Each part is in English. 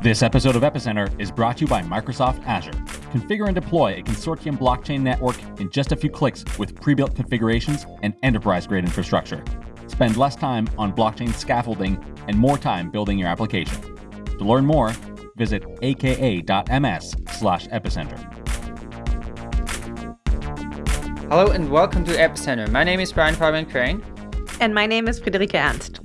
This episode of Epicenter is brought to you by Microsoft Azure. Configure and deploy a consortium blockchain network in just a few clicks with pre built configurations and enterprise grade infrastructure. Spend less time on blockchain scaffolding and more time building your application. To learn more, visit aka.ms slash epicenter. Hello and welcome to Epicenter. My name is Brian Fabian Crain. And my name is Friederike Ernst.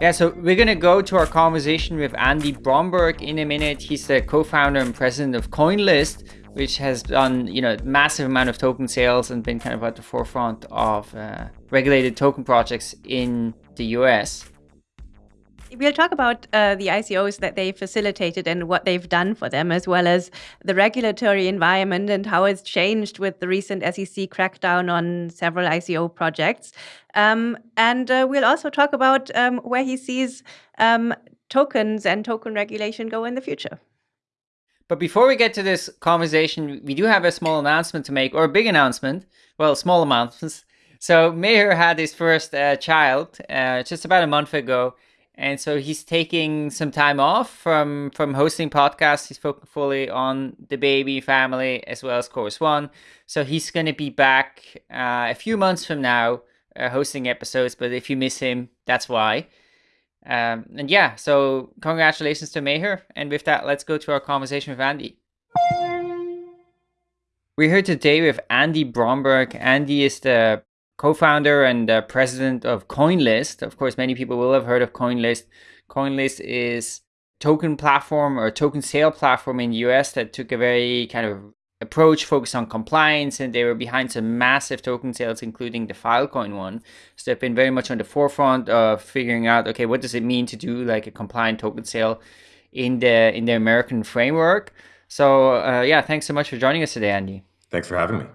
Yeah, so we're going to go to our conversation with Andy Bromberg in a minute. He's the co-founder and president of CoinList, which has done, you know, massive amount of token sales and been kind of at the forefront of uh, regulated token projects in the US. We'll talk about uh, the ICOs that they facilitated and what they've done for them, as well as the regulatory environment and how it's changed with the recent SEC crackdown on several ICO projects. Um, and uh, we'll also talk about um, where he sees um, tokens and token regulation go in the future. But before we get to this conversation, we do have a small announcement to make, or a big announcement. Well, small announcements. So Meher had his first uh, child uh, just about a month ago and so he's taking some time off from from hosting podcasts. He's focusing fully on the baby family as well as Chorus One. So he's going to be back uh, a few months from now uh, hosting episodes. But if you miss him, that's why. Um, and yeah, so congratulations to Meher. And with that, let's go to our conversation with Andy. We're here today with Andy Bromberg. Andy is the co-founder and uh, president of CoinList. Of course, many people will have heard of CoinList. CoinList is token platform or token sale platform in the US that took a very kind of approach focused on compliance and they were behind some massive token sales including the filecoin one so they've been very much on the forefront of figuring out okay what does it mean to do like a compliant token sale in the in the american framework so uh, yeah thanks so much for joining us today andy thanks for having me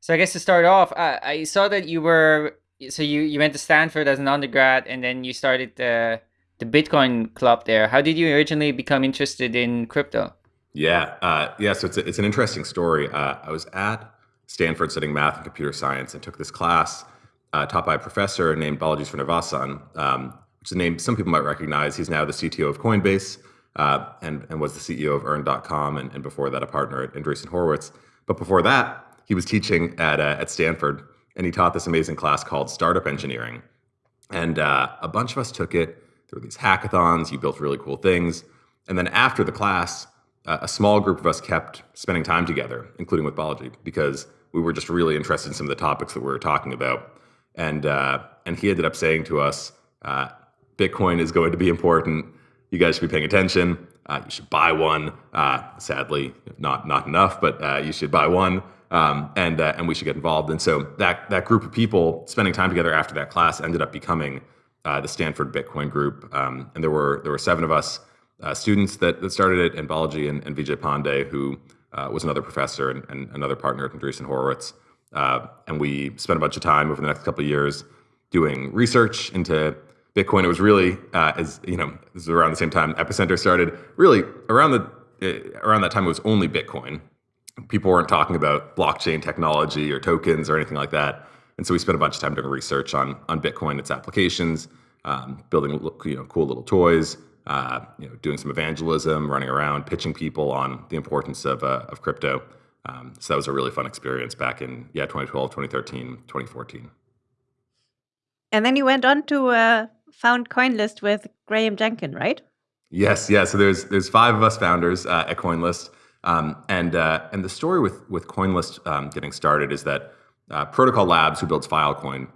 so I guess to start off, uh, I saw that you were so you you went to Stanford as an undergrad, and then you started the the Bitcoin club there. How did you originally become interested in crypto? Yeah, uh, yeah. So it's a, it's an interesting story. Uh, I was at Stanford studying math and computer science, and took this class uh, taught by a professor named Balaji Srinivasan, um, which is a name some people might recognize. He's now the CTO of Coinbase. Uh, and, and was the CEO of Earn.com, and, and before that, a partner at Andreessen Horowitz. But before that, he was teaching at uh, at Stanford, and he taught this amazing class called Startup Engineering. And uh, a bunch of us took it. There were these hackathons. You built really cool things. And then after the class, uh, a small group of us kept spending time together, including with Balaji, because we were just really interested in some of the topics that we were talking about. And uh, and he ended up saying to us, uh, "Bitcoin is going to be important. You guys should be paying attention. Uh, you should buy one. sadly, not not enough, but you should buy one." Um, and uh, and we should get involved. And so that that group of people spending time together after that class ended up becoming uh, the Stanford Bitcoin Group. Um, and there were there were seven of us uh, students that, that started it, and Balaji and, and Vijay Pande, who uh, was another professor and, and, another partner at Andreessen Horowitz. Uh, and we spent a bunch of time over the next couple of years doing research into Bitcoin. It was really, uh, as you know, this was around the same time Epicenter started. Really around the around that time, it was only Bitcoin people weren't talking about blockchain technology or tokens or anything like that. And so we spent a bunch of time doing research on on Bitcoin, its applications, um, building you know cool little toys, uh, you know, doing some evangelism, running around, pitching people on the importance of uh, of crypto. Um, so that was a really fun experience back in yeah 2012, 2013, 2014. And then you went on to uh, found CoinList with Graham Jenkin, right? Yes, yeah. So there's there's five of us founders uh, at CoinList. Um, and uh, and the story with with CoinList um, getting started is that uh, Protocol Labs, who builds Filecoin,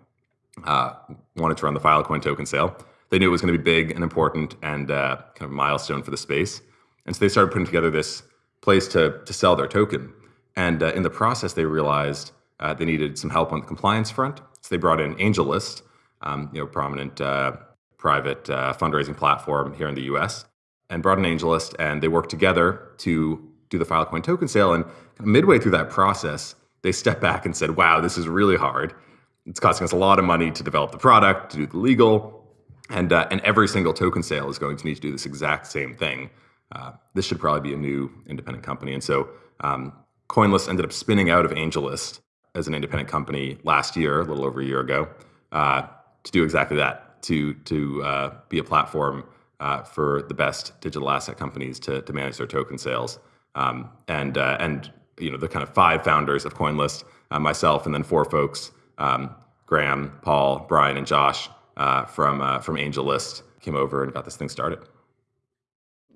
uh, wanted to run the Filecoin token sale. They knew it was going to be big and important and uh, kind of a milestone for the space, and so they started putting together this place to to sell their token. And uh, in the process, they realized uh, they needed some help on the compliance front, so they brought in AngelList, um, you know, prominent private fundraising platform here in the U.S. And brought in AngelList, and they worked together to do the Filecoin token sale. And midway through that process, they stepped back and said, wow, this is really hard. It's costing us a lot of money to develop the product, to do the legal, and, uh, and every single token sale is going to need to do this exact same thing. Uh, this should probably be a new independent company. And so um, CoinList ended up spinning out of AngelList as an independent company last year, a little over a year ago, uh, to do exactly that, to, to uh, be a platform uh, for the best digital asset companies to, to manage their token sales. Um, and uh, and you know the kind of five founders of CoinList, uh, myself, and then four folks: um, Graham, Paul, Brian, and Josh uh, from uh, from AngelList came over and got this thing started.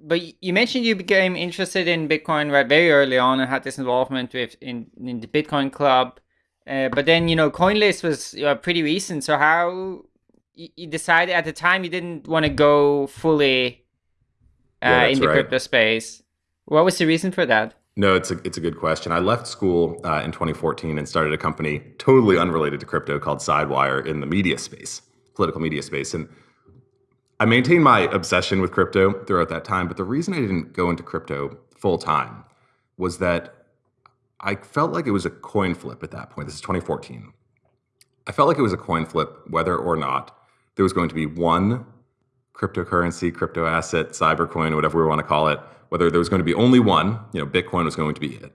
But you mentioned you became interested in Bitcoin right very early on and had this involvement with in, in the Bitcoin Club. Uh, but then you know CoinList was uh, pretty recent. So how you decided at the time you didn't want to go fully uh, yeah, in the right. crypto space? What was the reason for that? No, it's a it's a good question. I left school uh, in 2014 and started a company totally unrelated to crypto called Sidewire in the media space, political media space, and I maintained my obsession with crypto throughout that time. But the reason I didn't go into crypto full time was that I felt like it was a coin flip at that point. This is 2014. I felt like it was a coin flip whether or not there was going to be one cryptocurrency, crypto asset, cybercoin, whatever we want to call it whether there was going to be only one, you know, Bitcoin was going to be it,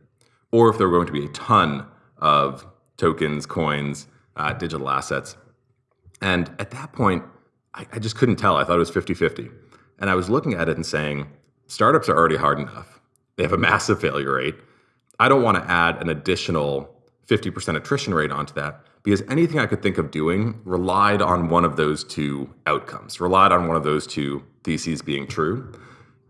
or if there were going to be a ton of tokens, coins, uh, digital assets. And at that point, I, I just couldn't tell. I thought it was 50 50. And I was looking at it and saying, startups are already hard enough. They have a massive failure rate. I don't want to add an additional 50% attrition rate onto that because anything I could think of doing relied on one of those two outcomes, relied on one of those two theses being true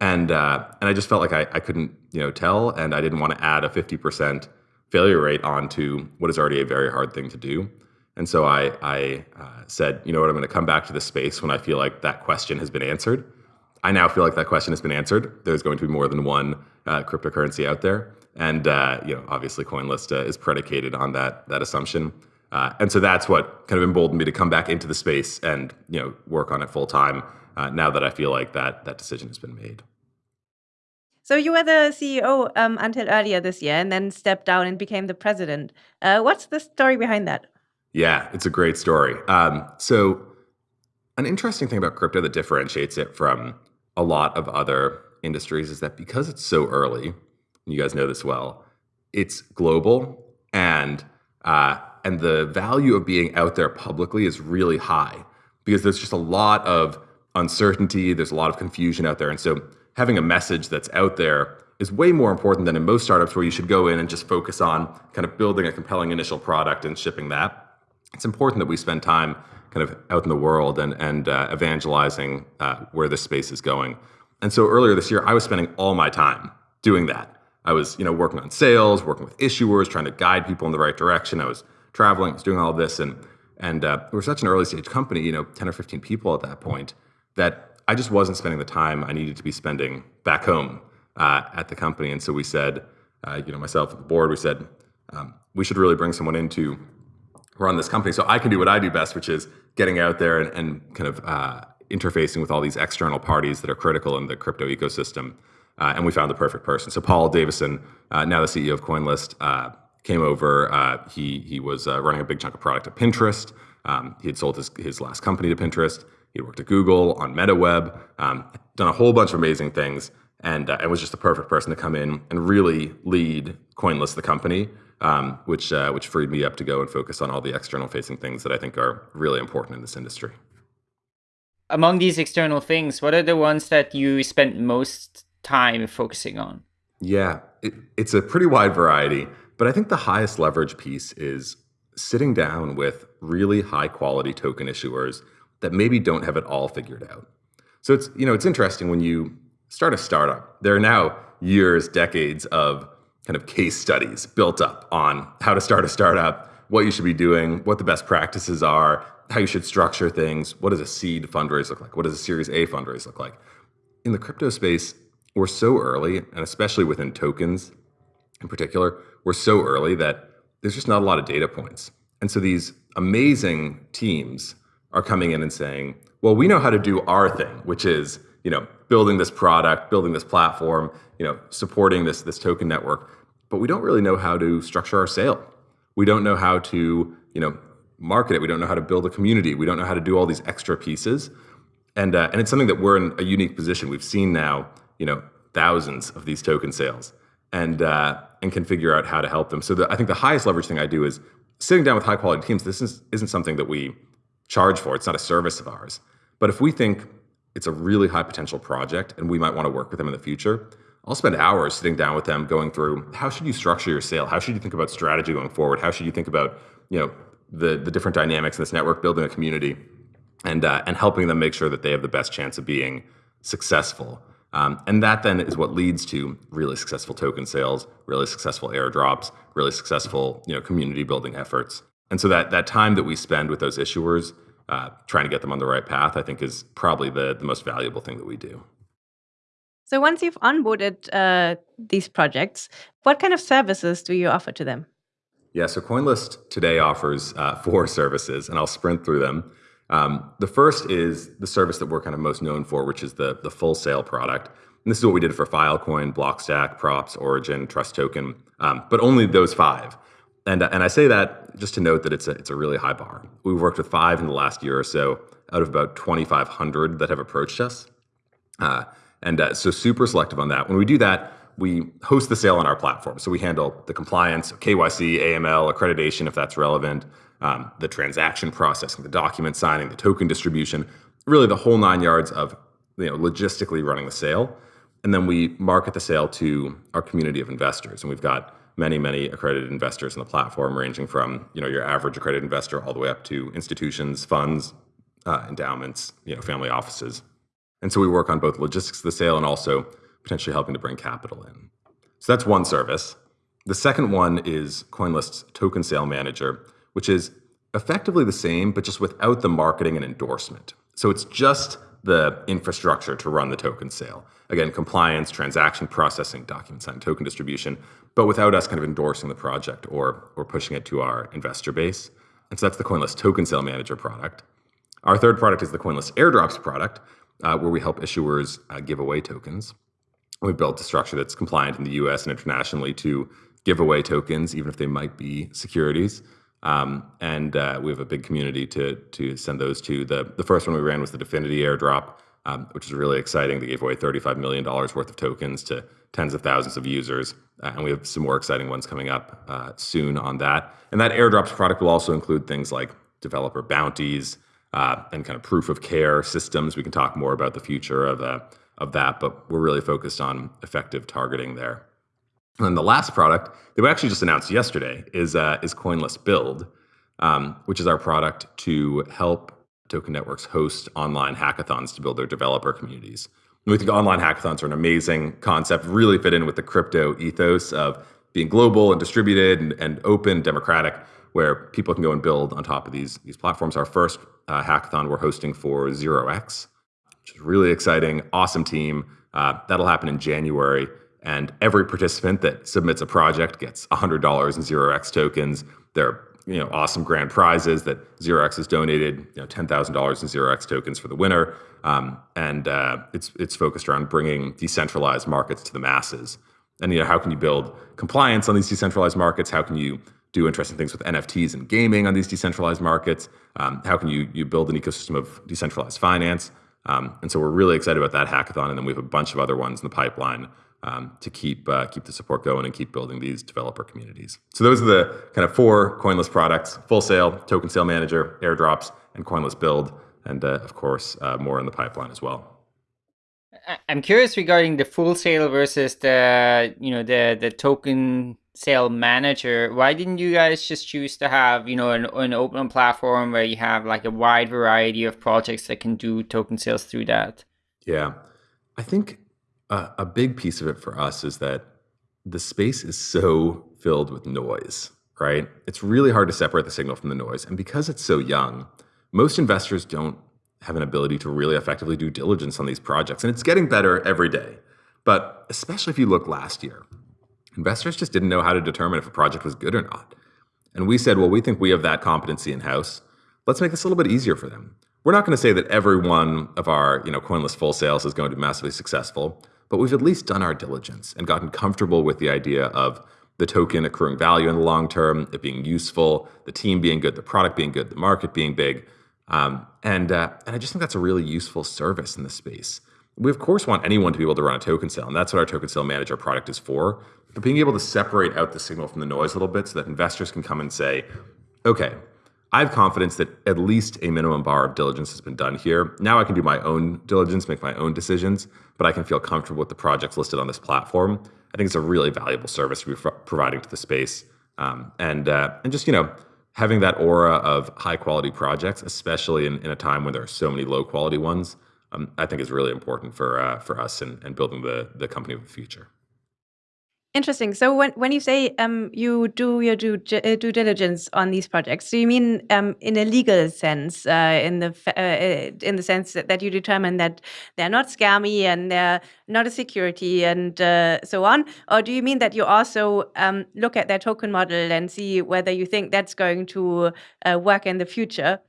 and uh, and I just felt like I, I couldn't you know tell, and I didn't want to add a fifty percent failure rate onto what is already a very hard thing to do. And so I I uh, said, you know what, I'm going to come back to this space when I feel like that question has been answered. I now feel like that question has been answered. There's going to be more than one uh, cryptocurrency out there, and uh, you know obviously CoinList uh, is predicated on that that assumption. Uh, and so that's what kind of emboldened me to come back into the space and you know work on it full time. now that I feel like that that decision has been made. So you were the CEO um, until earlier this year, and then stepped down and became the president. Uh, what's the story behind that? Yeah, it's a great story. Um, so, an interesting thing about crypto that differentiates it from a lot of other industries is that because it's so early, you guys know this well, it's global and uh, and the value of being out there publicly is really high because there's just a lot of uncertainty, there's a lot of confusion out there, and so having a message that's out there is way more important than in most startups where you should go in and just focus on kind of building a compelling initial product and shipping that. It's important that we spend time kind of out in the world and, and uh, evangelizing uh, where this space is going. And so earlier this year, I was spending all my time doing that. I was, you know, working on sales, working with issuers, trying to guide people in the right direction. I was traveling, I was doing all this, and and uh, we were such an early stage company, you know, ten or fifteen people at that point, that I just wasn't spending the time I needed to be spending back home uh, at the company. And so we said, uh, you know, myself at the board, we said, um, we should really bring someone in to run this company so I can do what I do best, which is getting out there and, and kind of uh, interfacing with all these external parties that are critical in the crypto ecosystem. Uh, and we found the perfect person. So Paul Davison, uh, now the CEO of CoinList, uh, came over. he he was running a big chunk of product at Pinterest. Um, he had sold his, his last company to Pinterest. He worked at Google on MetaWeb, um, done a whole bunch of amazing things, and uh, and was just the perfect person to come in and really lead CoinList, the company, um, which uh, which freed me up to go and focus on all the external facing things that I think are really important in this industry. Among these external things, what are the ones that you spent most time focusing on? Yeah, it, it's a pretty wide variety, but I think the highest leverage piece is sitting down with really high quality token issuers that maybe don't have it all figured out. So it's you know it's interesting when you start a startup. There are now years, decades of kind of case studies built up on how to start a startup, what you should be doing, what the best practices are, how you should structure things, what does a seed fundraise look like, what does a Series A fundraise look like. In the crypto space, we're so early, and especially within tokens in particular, we're so early that there's just not a lot of data points. And so these amazing teams are coming in and saying, well, we know how to do our thing, which is, you know, building this product, building this platform, you know, supporting this, this token network, but we don't really know how to structure our sale. We don't know how to, you know, market it. We don't know how to build a community. We don't know how to do all these extra pieces. And, uh, and it's something that we're in a unique position. We've seen now, you know, thousands of these token sales and, uh, and can figure out how to help them. So the, I think the highest leverage thing I do is sitting down with high quality teams. This is, isn't something that we charge for. It's not a service of ours. But if we think it's a really high potential project and we might want to work with them in the future, I'll spend hours sitting down with them going through how should you structure your sale? How should you think about strategy going forward? How should you think about, you know, the, the different dynamics in this network, building a community and, uh, and helping them make sure that they have the best chance of being successful. Um, and that then is what leads to really successful token sales, really successful airdrops, really successful you know community building efforts. And so that that time that we spend with those issuers, uh, trying to get them on the right path, I think is probably the the most valuable thing that we do. So once you've onboarded uh, these projects, what kind of services do you offer to them? Yeah, so CoinList today offers uh, four services, and I'll sprint through them. Um, the first is the service that we're kind of most known for, which is the, the full sale product. And this is what we did for Filecoin, Blockstack, Props, Origin, Trust Token, um, but only those five. And, and I say that just to note that it's a, it's a really high bar. We've worked with five in the last year or so out of about 2,500 that have approached us. Uh, and uh, so super selective on that. When we do that, we host the sale on our platform. So we handle the compliance, KYC, AML, accreditation, if that's relevant, um, the transaction processing, the document signing, the token distribution, really the whole nine yards of you know logistically running the sale. And then we market the sale to our community of investors. And we've got many, many accredited investors on the platform, ranging from you know your average accredited investor all the way up to institutions, funds, uh, endowments, you know, family offices. And so we work on both logistics of the sale and also potentially helping to bring capital in. So that's one service. The second one is CoinList's Token Sale Manager, which is effectively the same, but just without the marketing and endorsement. So it's just the infrastructure to run the token sale. Again, compliance, transaction processing, document sign, token distribution, but without us kind of endorsing the project or, or pushing it to our investor base. And so that's the CoinList Token Sale Manager product. Our third product is the CoinList Airdrops product, uh, where we help issuers uh, give away tokens. We built a structure that's compliant in the US and internationally to give away tokens, even if they might be securities. Um, and uh, we have a big community to to send those to. The the first one we ran was the DFINITY airdrop, um, which is really exciting. They gave away $35 million worth of tokens to tens of thousands of users. Uh, and we have some more exciting ones coming up uh, soon on that. And that airdrops product will also include things like developer bounties uh, and kind of proof of care systems. We can talk more about the future of, uh, of that, but we're really focused on effective targeting there. And the last product that we actually just announced yesterday is uh, is CoinList Build, um, which is our product to help token networks host online hackathons to build their developer communities. We think online hackathons are an amazing concept, really fit in with the crypto ethos of being global and distributed and, and open, democratic, where people can go and build on top of these, these platforms. Our first uh, hackathon we're hosting for 0x, which is really exciting, awesome team. Uh, that'll happen in January. And every participant that submits a project gets $100 in 0x tokens. They're you know awesome grand prizes that 0x has donated you know $10,000 in 0x tokens for the winner. Um, and uh, it's it's focused around bringing decentralized markets to the masses. And you know how can you build compliance on these decentralized markets? How can you do interesting things with NFTs and gaming on these decentralized markets? Um, how can you you build an ecosystem of decentralized finance? Um, and so we're really excited about that hackathon, and then we have a bunch of other ones in the pipeline um, to keep uh, keep the support going and keep building these developer communities. So those are the kind of four CoinList products: Full Sale, Token Sale Manager, Airdrops, and CoinList Build, and uh, of course uh, more in the pipeline as well. I'm curious regarding the full sale versus the you know the the token sale manager. Why didn't you guys just choose to have you know an, an open platform where you have like a wide variety of projects that can do token sales through that? Yeah, I think a big piece of it for us is that the space is so filled with noise, right? It's really hard to separate the signal from the noise. And because it's so young, most investors don't have an ability to really effectively do diligence on these projects. And it's getting better every day. But especially if you look last year, investors just didn't know how to determine if a project was good or not. And we said, well, we think we have that competency in house. Let's make this a little bit easier for them. We're not going to say that every one of our, you know, CoinList full sales is going to be massively successful, but we've at least done our diligence and gotten comfortable with the idea of the token accruing value in the long term, it being useful, the team being good, the product being good, the market being big. Um, and, uh, and I just think that's a really useful service in this space. We, of course, want anyone to be able to run a token sale, and that's what our token sale manager product is for. But being able to separate out the signal from the noise a little bit so that investors can come and say, okay, I have confidence that at least a minimum bar of diligence has been done here. Now I can do my own diligence, make my own decisions, but I can feel comfortable with the projects listed on this platform. I think it's a really valuable service we're providing to the space, um, and uh, and just you know having that aura of high quality projects, especially in, in a time when there are so many low quality ones, um, I think is really important for uh, for us and, and building the the company of the future. Interesting. So when when you say um, you do your due, uh, due diligence on these projects, do you mean um, in a legal sense, uh, in the uh, uh, in the sense that, that, you determine that they're not scammy and they're not a security and uh, so on, or do you mean that you also um, look at their token model and see whether you think that's going to uh, work in the future?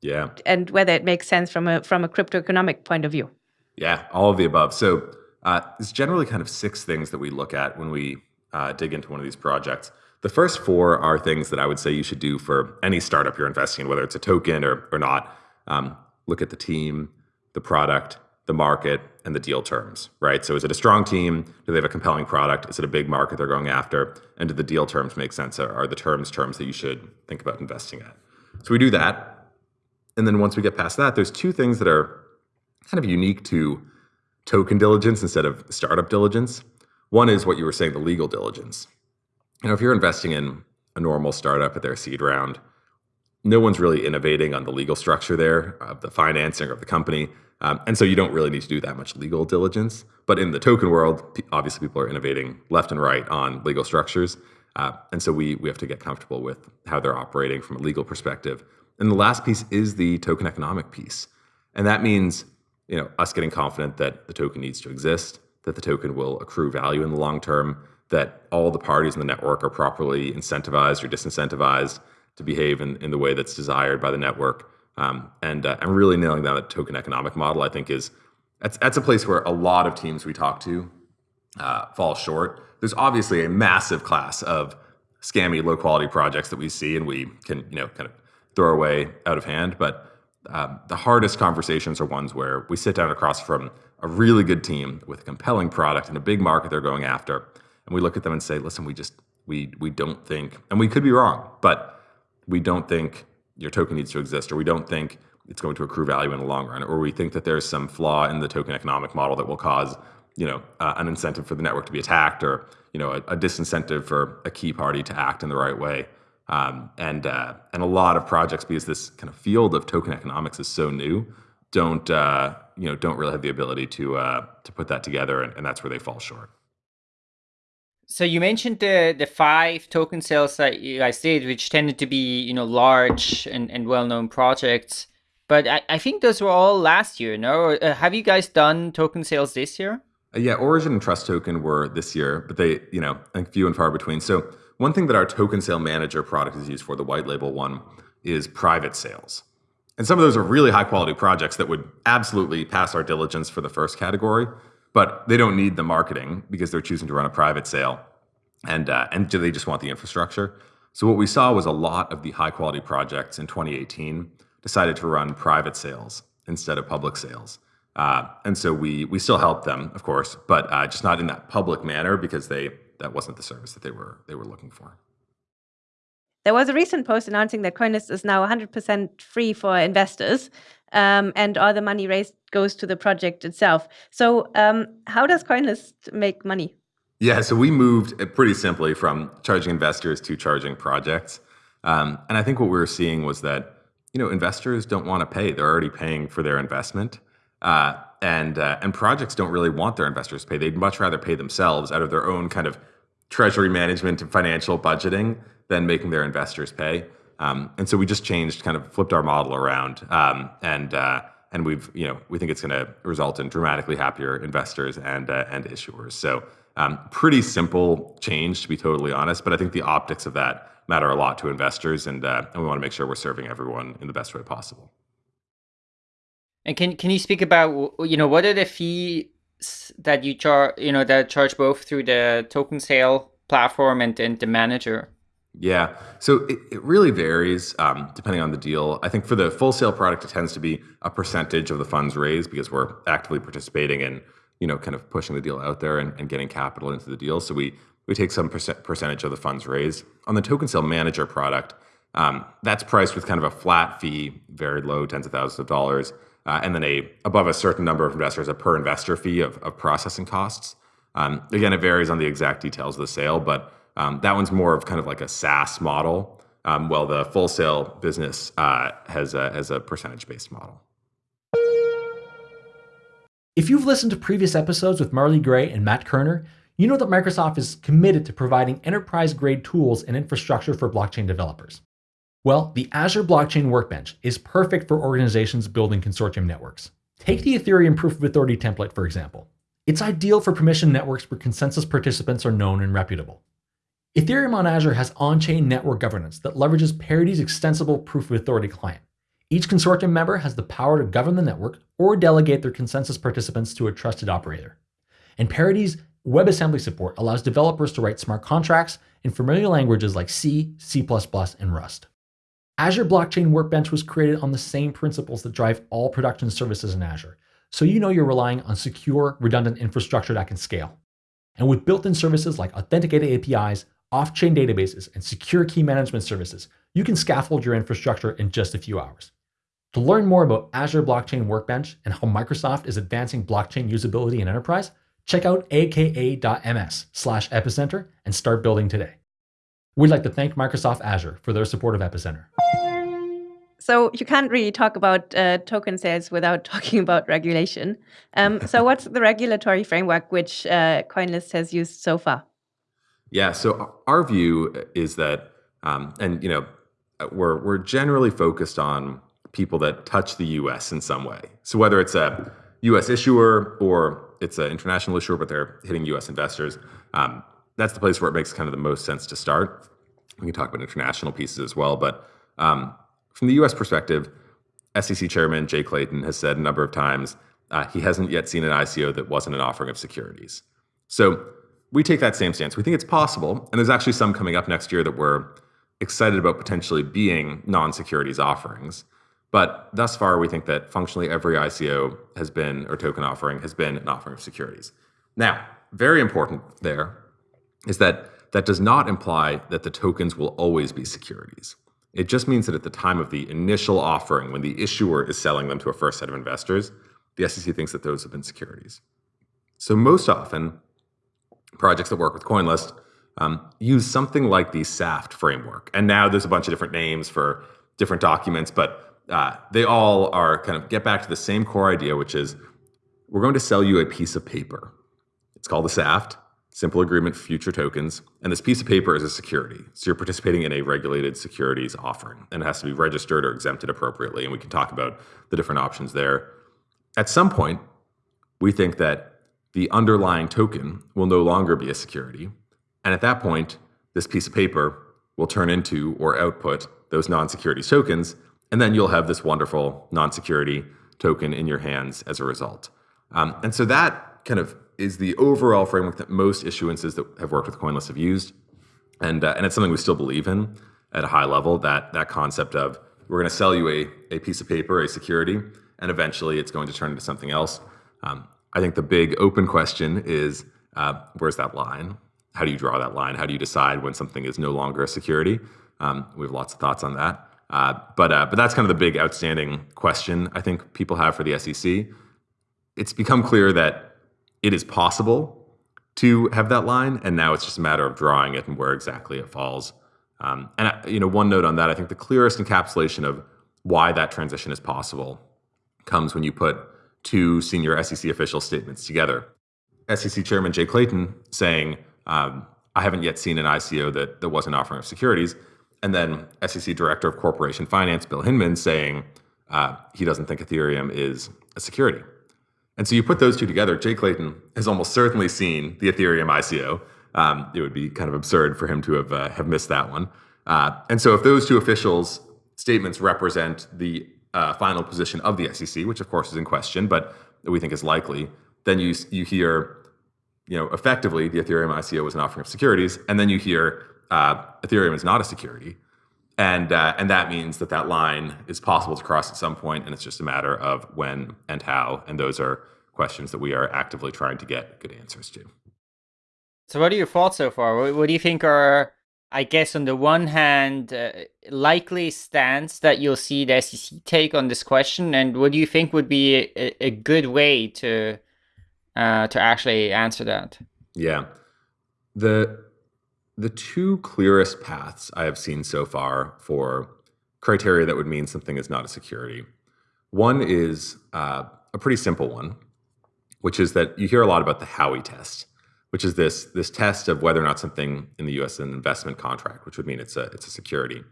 Yeah. And whether it makes sense from a from a crypto economic point of view. Yeah, all of the above. So uh, there's generally kind of six things that we look at when we uh, dig into one of these projects. The first four are things that I would say you should do for any startup you're investing in, whether it's a token or, or not. Um, look at the team, the product, the market, and the deal terms, right? So is it a strong team? Do they have a compelling product? Is it a big market they're going after? And do the deal terms make sense? Are the terms terms that you should think about investing at? So we do that. And then once we get past that, there's two things that are kind of unique to token diligence instead of startup diligence. One is what you were saying, the legal diligence. You know, if you're investing in a normal startup at their seed round, no one's really innovating on the legal structure there of the financing of the company. Um, and so you don't really need to do that much legal diligence. But in the token world, obviously people are innovating left and right on legal structures. Uh, and so we, we have to get comfortable with how they're operating from a legal perspective. And the last piece is the token economic piece. And that means you know, us getting confident that the token needs to exist, that the token will accrue value in the long term, that all the parties in the network are properly incentivized or disincentivized to behave in, in the way that's desired by the network. Um, and uh, and really nailing down the token economic model, I think is that's that's a place where a lot of teams we talk to uh, fall short. There's obviously a massive class of scammy, low quality projects that we see, and we can you know kind of throw away out of hand. But um, the hardest conversations are ones where we sit down across from a really good team with a compelling product and a big market they're going after, and we look at them and say, "Listen, we just we we don't think, and we could be wrong, but we don't think your token needs to exist, or we don't think it's going to accrue value in the long run, or we think that there's some flaw in the token economic model that will cause." you know, uh, an incentive for the network to be attacked, or you know, a, a disincentive for a key party to act in the right way. Um, and uh, and a lot of projects because this kind of field of token economics is so new don't uh, you know don't really have the ability to uh, to put that together and, and, that's where they fall short. So you mentioned the the five token sales that you guys did which tended to be you know large and, and well-known projects. But I, I think those were all last year no? Uh, have you guys done token sales this year? Uh, yeah origin and trust token were this year but they you know I think few and far between. So one thing that our token sale manager product is used for, the white label one, is private sales. And some of those are really high quality projects that would absolutely pass our diligence for the first category, but they don't need the marketing because they're choosing to run a private sale. And, uh, and do they just want the infrastructure? So what we saw was a lot of the high quality projects in 2018 decided to run private sales instead of public sales. Uh, and so we we still help them, of course, but uh, just not in that public manner because they that wasn't the service that they were they were looking for. There was a recent post announcing that Coinlist is now 100% free for investors, um, and all the money raised goes to the project itself. So, um, how does Coinlist make money? Yeah, so we moved pretty simply from charging investors to charging projects, um, and I think what we were seeing was that you know investors don't want to pay; they're already paying for their investment. Uh, and uh, and projects don't really want their investors to pay. They'd much rather pay themselves out of their own kind of treasury management and financial budgeting than making their investors pay. Um, and so we just changed, kind of flipped our model around, um, and uh, and we've you know we think it's going to result in dramatically happier investors and uh, and issuers. So um, pretty simple change to be totally honest, but I think the optics of that matter a lot to investors, and uh, and we want to make sure we're serving everyone in the best way possible. And can can you speak about you know what are the fees that you charge you know that charge both through the token sale platform and, and the manager? Yeah, so it, it really varies um, depending on the deal. I think for the full sale product, it tends to be a percentage of the funds raised because we're actively participating in you know kind of pushing the deal out there and, and getting capital into the deal. So we we take some percent, percentage of the funds raised on the token sale manager product. Um, that's priced with kind of a flat fee, very low, tens of thousands of dollars, uh, and then a above a certain number of investors, a per investor fee of, of processing costs. Um, again, it varies on the exact details of the sale, but um, that one's more of kind of like a SaaS model, um, while the full sale business uh, has a, has a percentage based model. If you've listened to previous episodes with Marley Gray and Matt Kerner, you know that Microsoft is committed to providing enterprise grade tools and infrastructure for blockchain developers. Well, the Azure Blockchain Workbench is perfect for organizations building consortium networks. Take the Ethereum Proof of Authority template, for example. It's ideal for permission networks where consensus participants are known and reputable. Ethereum on Azure has on-chain network governance that leverages Parity's extensible Proof of Authority client. Each consortium member has the power to govern the network or delegate their consensus participants to a trusted operator. And Parity's WebAssembly support allows developers to write smart contracts in familiar languages like C, C++, and Rust. Azure Blockchain Workbench was created on the same principles that drive all production services in Azure, so you know you're relying on secure, redundant infrastructure that can scale. And with built-in services like authenticated APIs, off-chain databases, and secure key management services, you can scaffold your infrastructure in just a few hours. To learn more about Azure Blockchain Workbench and how Microsoft is advancing blockchain usability in enterprise, check out aka.ms slash epicenter and start building today. We'd like to thank Microsoft Azure for their support of Epicenter. So you can't really talk about uh, token sales without talking about regulation. Um, so what's the regulatory framework which uh, CoinList has used so far? Yeah, so our view is that, um, and you know, we're we're generally focused on people that touch the U.S. in some way. So whether it's a U.S. issuer or it's an international issuer, but they're hitting U.S. investors, um, that's the place where it makes kind of the most sense to start. We can talk about international pieces as well, but um, from the U.S. perspective, SEC Chairman Jay Clayton has said a number of times uh, he hasn't yet seen an ICO that wasn't an offering of securities. So we take that same stance. We think it's possible, and there's actually some coming up next year that we're excited about potentially being non-securities offerings. But thus far, we think that functionally every ICO has been, or token offering, has been an offering of securities. Now, very important there is that that does not imply that the tokens will always be securities. It just means that at the time of the initial offering, when the issuer is selling them to a first set of investors, the SEC thinks that those have been securities. So most often, projects that work with CoinList um, use something like the SAFT framework. And now there's a bunch of different names for different documents, but uh, they all are kind of get back to the same core idea, which is we're going to sell you a piece of paper. It's called the SAFT simple agreement future tokens. And this piece of paper is a security. So you're participating in a regulated securities offering and it has to be registered or exempted appropriately. And we can talk about the different options there. At some point, we think that the underlying token will no longer be a security. And at that point, this piece of paper will turn into or output those non-security tokens. And then you'll have this wonderful non-security token in your hands as a result. Um, and so that kind of is the overall framework that most issuances that have worked with CoinList have used. And, uh, and it's something we still believe in at a high level, that, that concept of we're going to sell you a, a piece of paper, a security, and eventually it's going to turn into something else. Um, I think the big open question is uh, where's that line? How do you draw that line? How do you decide when something is no longer a security? Um, we have lots of thoughts on that. Uh, but, uh, but that's kind of the big outstanding question I think people have for the SEC. It's become clear that it is possible to have that line, and now it's just a matter of drawing it and where exactly it falls. Um, and uh, you know, one note on that, I think the clearest encapsulation of why that transition is possible comes when you put two senior SEC official statements together. SEC Chairman Jay Clayton saying, um, "I haven't yet seen an ICO that that wasn't offering of securities," and then SEC Director of Corporation Finance Bill Hinman saying uh, he doesn't think Ethereum is a security. And so you put those two together, Jay Clayton has almost certainly seen the Ethereum ICO. Um, it would be kind of absurd for him to have uh, have missed that one. Uh, and so if those two officials' statements represent the uh, final position of the SEC, which of course is in question, but we think is likely, then you you hear, you know, effectively the Ethereum ICO was an offering of securities, and then you hear uh, Ethereum is not a security and uh, and that means that that line is possible to cross at some point, and it's just a matter of when and how. And those are questions that we are actively trying to get good answers to. So, what are your thoughts so far? What, do you think are I guess on the one hand, uh, likely stance that you'll see the SEC take on this question, and what do you think would be a, a good way to uh, to actually answer that? Yeah, the the two clearest paths I have seen so far for criteria that would mean something is not a security. One is uh, a pretty simple one, which is that you hear a lot about the Howey test which is this this test of whether or not something in the U.S. is an investment contract, which would mean it's a it's a security,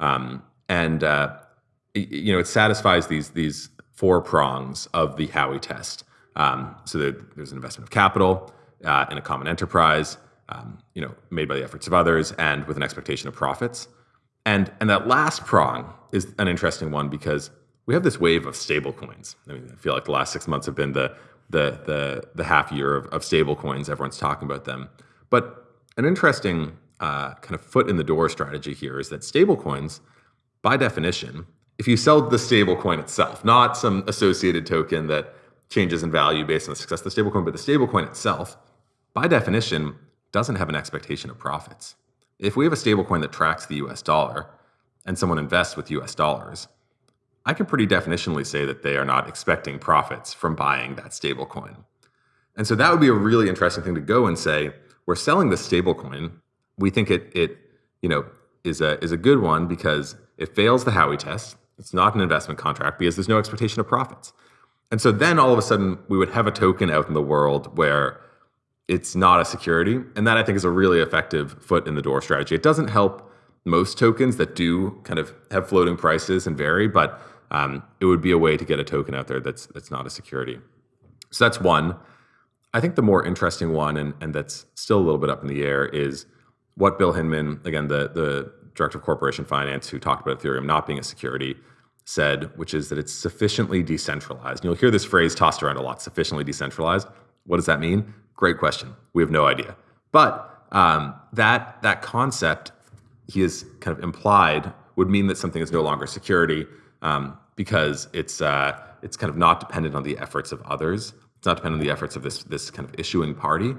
um, and uh, you know it satisfies these these four prongs of the Howey test. Um, so there's an investment of capital uh, in a common enterprise, um, you know, made by the efforts of others, and with an expectation of profits. And and that last prong is an interesting one because we have this wave of stablecoins. I mean, I feel like the last six months have been the the the the half year of, of stable coins. Everyone's talking about them. But an interesting uh, kind of foot in the door strategy here is that stable coins, by definition, if you sell the stable coin itself, not some associated token that changes in value based on the success of the stable coin, but the stable coin itself, by definition, doesn't have an expectation of profits. If we have a stable coin that tracks the US dollar and someone invests with US dollars, I can pretty definitionally say that they are not expecting profits from buying that stablecoin. And so that would be a really interesting thing to go and say, we're selling the stablecoin. We think it it you know is a is a good one because it fails the Howey test. It's not an investment contract because there's no expectation of profits. And so then all of a sudden we would have a token out in the world where it's not a security. And that I think is a really effective foot in the door strategy. It doesn't help most tokens that do kind of have floating prices and vary, but um, it would be a way to get a token out there that's that's not a security. So that's one. I think the more interesting one, and, and that's still a little bit up in the air, is what Bill Hinman, again, the, the director of corporation finance who talked about Ethereum not being a security, said, which is that it's sufficiently decentralized. And you'll hear this phrase tossed around a lot sufficiently decentralized. What does that mean? Great question. We have no idea. But um, that, that concept he has kind of implied would mean that something is no longer security um, because it's uh, it's kind of not dependent on the efforts of others. It's not dependent on the efforts of this this kind of issuing party.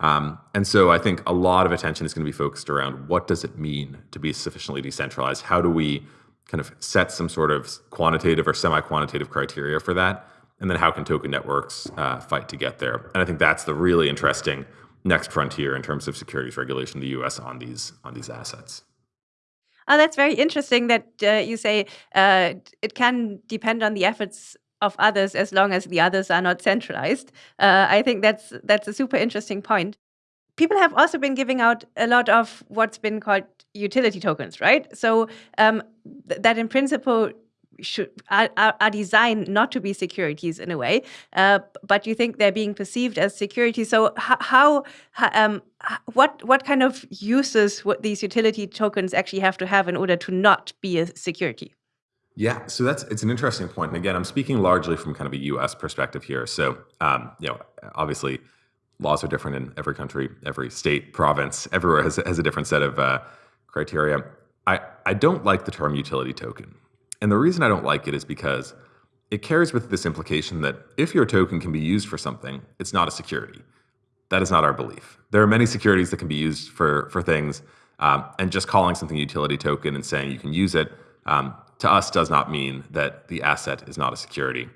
Um, and so I think a lot of attention is going to be focused around what does it mean to be sufficiently decentralized? How do we kind of set some sort of quantitative or semi-quantitative criteria for that? And then how can token networks uh, fight to get there? And I think that's the really interesting next frontier in terms of securities regulation in the U.S. on these on these assets. Oh, that's very interesting that uh, you say uh, it can depend on the efforts of others as long as the others are not centralized. Uh, I think that's that's a super interesting point. People have also been giving out a lot of what's been called utility tokens, right? So um, th that in principle should are, are, designed not to be securities in a way, uh, but you think they're being perceived as securities. So how, um, what what kind of uses would these utility tokens actually have to have in order to not be a security? Yeah, so that's it's an interesting point. And again, I'm speaking largely from kind of a U.S. perspective here. So um, you know, obviously, laws are different in every country, every state, province, everywhere has, has a different set of uh, criteria. I, I don't like the term utility token. And the reason I don't like it is because it carries with this implication that if your token can be used for something, it's not a security. That is not our belief. There are many securities that can be used for, for things, um, and just calling something a utility token and saying you can use it um, to us does not mean that the asset is not a security.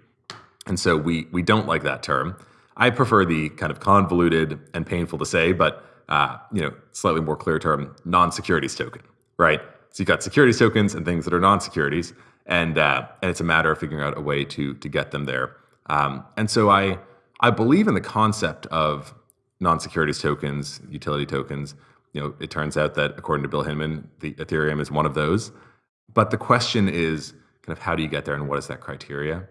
And so we, we don't like that term. I prefer the kind of convoluted and painful to say, but uh, you know, slightly more clear term, non-securities token, right? So you've got securities tokens and things that are non-securities and uh, and it's a matter of figuring out a way to to get them there. Um, and so I I believe in the concept of non-securities tokens, utility tokens. You know, it turns out that according to Bill Hinman, the Ethereum is one of those. But the question is kind of how do you get there and what is that criteria?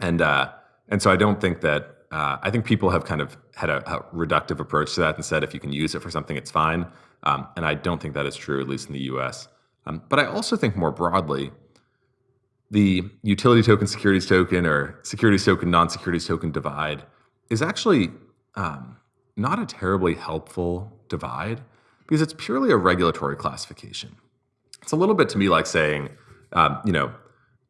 And uh, and so I don't think that uh, I think people have kind of had a, a, reductive approach to that and said if you can use it for something, it's fine. Um, and I don't think that is true, at least in the U.S. Um, but I also think more broadly the utility token securities token or securities token non securities token divide is actually um, not a terribly helpful divide because it's purely a regulatory classification. It's a little bit to me like saying, um, you know,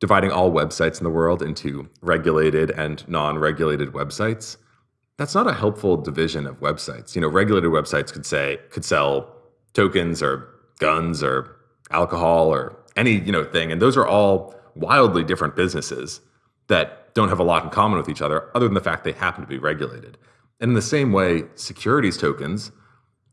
dividing all websites in the world into regulated and non-regulated websites. That's not a helpful division of websites. You know, regulated websites could say could sell tokens or guns or alcohol or any you know thing, and those are all wildly different businesses that don't have a lot in common with each other, other than the fact they happen to be regulated. And in the same way, securities tokens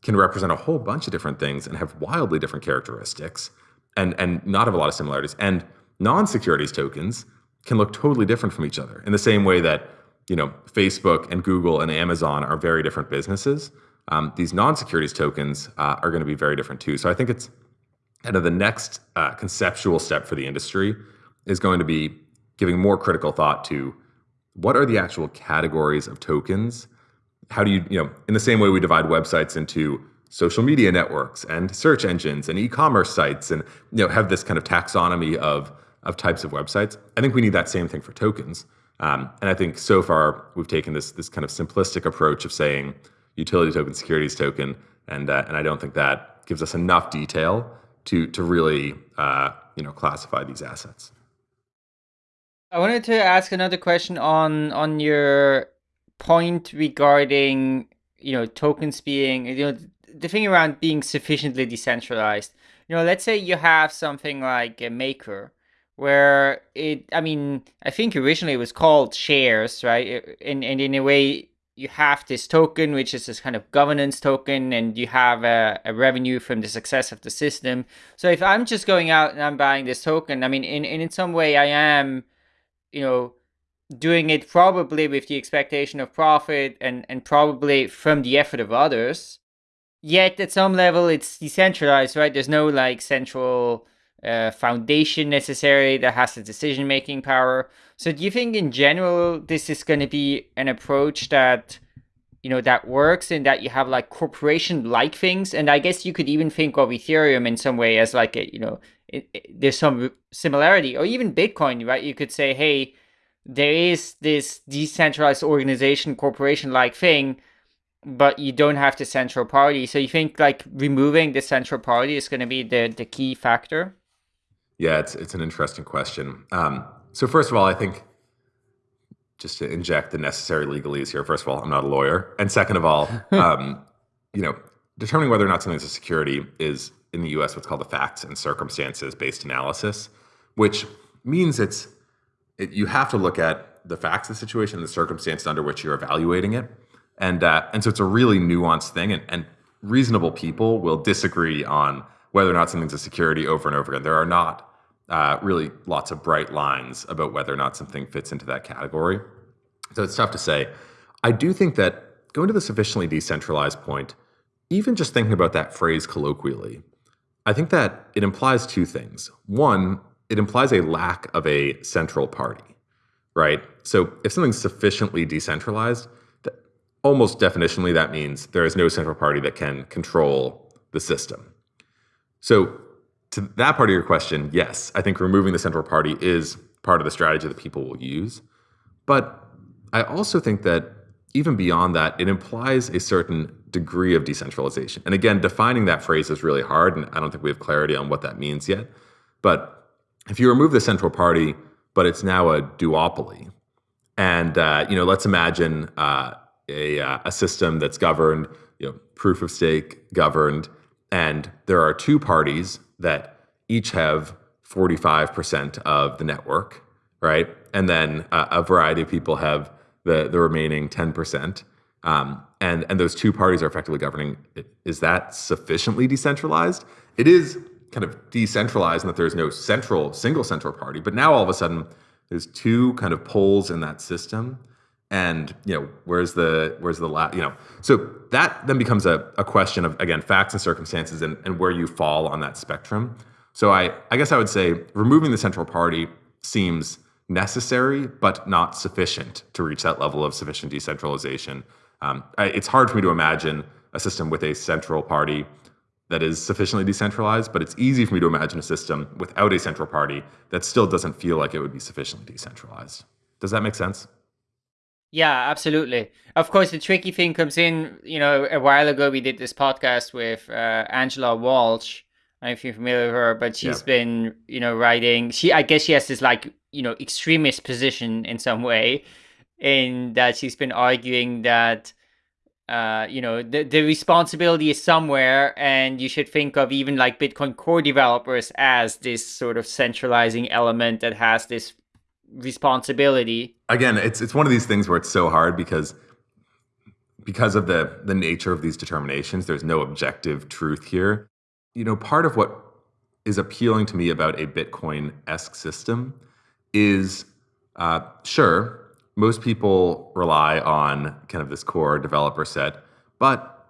can represent a whole bunch of different things and have wildly different characteristics and, and not have a lot of similarities. And non-securities tokens can look totally different from each other in the same way that you know Facebook and Google and Amazon are very different businesses. Um, these non-securities tokens uh, are going to be very different too. So I think it's kind of the next uh, conceptual step for the industry is going to be giving more critical thought to what are the actual categories of tokens? How do you you know in the same way we divide websites into social media networks and search engines and e-commerce sites and you know have this kind of taxonomy of of types of websites i think we need that same thing for tokens. Um, and i think so far we've taken this this kind of simplistic approach of saying utility token securities token and uh, and i don't think that gives us enough detail to to really uh, you know classify these assets I wanted to ask another question on on your point regarding you know tokens being you know the thing around being sufficiently decentralized. You know, let's say you have something like a maker where it I mean, I think originally it was called shares, right? And and in a way you have this token which is this kind of governance token and you have a, a revenue from the success of the system. So if I'm just going out and I'm buying this token, I mean in, in some way I am you know, doing it probably with the expectation of profit and, and probably from the effort of others. Yet at some level it's decentralized, right? There's no like central uh, foundation necessary that has the decision making power. So do you think in general this is going to be an approach that you know that works and that you have like corporation like things and i guess you could even think of ethereum in some way as like a you know it, it, there's some similarity. Or even bitcoin right? You could say hey there is this decentralized organization corporation like thing but you don't have the central party. So you think like removing the central party is going to be the the key factor? Yeah it's it's an interesting question. Um, so first of all i think just to inject the necessary legalese here. First of all, I'm not a lawyer, and second of all, um, you know, determining whether or not something is a security is in the U.S. what's called a facts and circumstances based analysis, which means it's it, you have to look at the facts of the situation and the circumstances under which you're evaluating it, and uh, and so it's a really nuanced thing, and, and reasonable people will disagree on whether or not something's a security over and over again. There are not uh, really lots of bright lines about whether or not something fits into that category. So it's tough to say. I do think that going to the sufficiently decentralized point, even just thinking about that phrase colloquially, I think that it implies two things. One, it implies a lack of a central party, right? So if something's sufficiently decentralized, almost definitionally that means there is no central party that can control the system. So to that part of your question, yes, I think removing the central party is part of the strategy that people will use. But I also think that even beyond that, it implies a certain degree of decentralization. And again, defining that phrase is really hard, and I don't think we have clarity on what that means yet. But if you remove the central party, but it's now a duopoly, and uh, you know, let's imagine uh, a, uh, a system that's governed, you know, proof of stake governed, and there are two parties that each have 45% of the network, right? And then uh, a variety of people have the, the remaining 10%. Um, and, and those two parties are effectively governing. Is that sufficiently decentralized? It is kind of decentralized in that there's no central, single central party. But now all of a sudden, there's two kind of poles in that system and you know where's the where's the la- you know so that then becomes a, a question of again facts and circumstances and, and where you fall on that spectrum so i i guess i would say removing the central party seems necessary but not sufficient to reach that level of sufficient decentralization um, I, it's hard for me to imagine a system with a central party that is sufficiently decentralized but it's easy for me to imagine a system without a central party that still doesn't feel like it would be sufficiently decentralized does that make sense yeah, absolutely. Of course, the tricky thing comes in. You know, a while ago we did this podcast with uh, Angela Walch. I don't know if you're familiar with her, but she's yeah. been, you know, writing. She, I guess, she has this like, you know, extremist position in some way, in that she's been arguing that uh, you know, the, the responsibility is somewhere, and you should think of even like Bitcoin core developers as this sort of centralizing element that has this responsibility. Again, it's it's one of these things where it's so hard because because of the the nature of these determinations, there's no objective truth here. You know, part of what is appealing to me about a Bitcoin-esque system is uh, sure most people rely on kind of this core developer set, but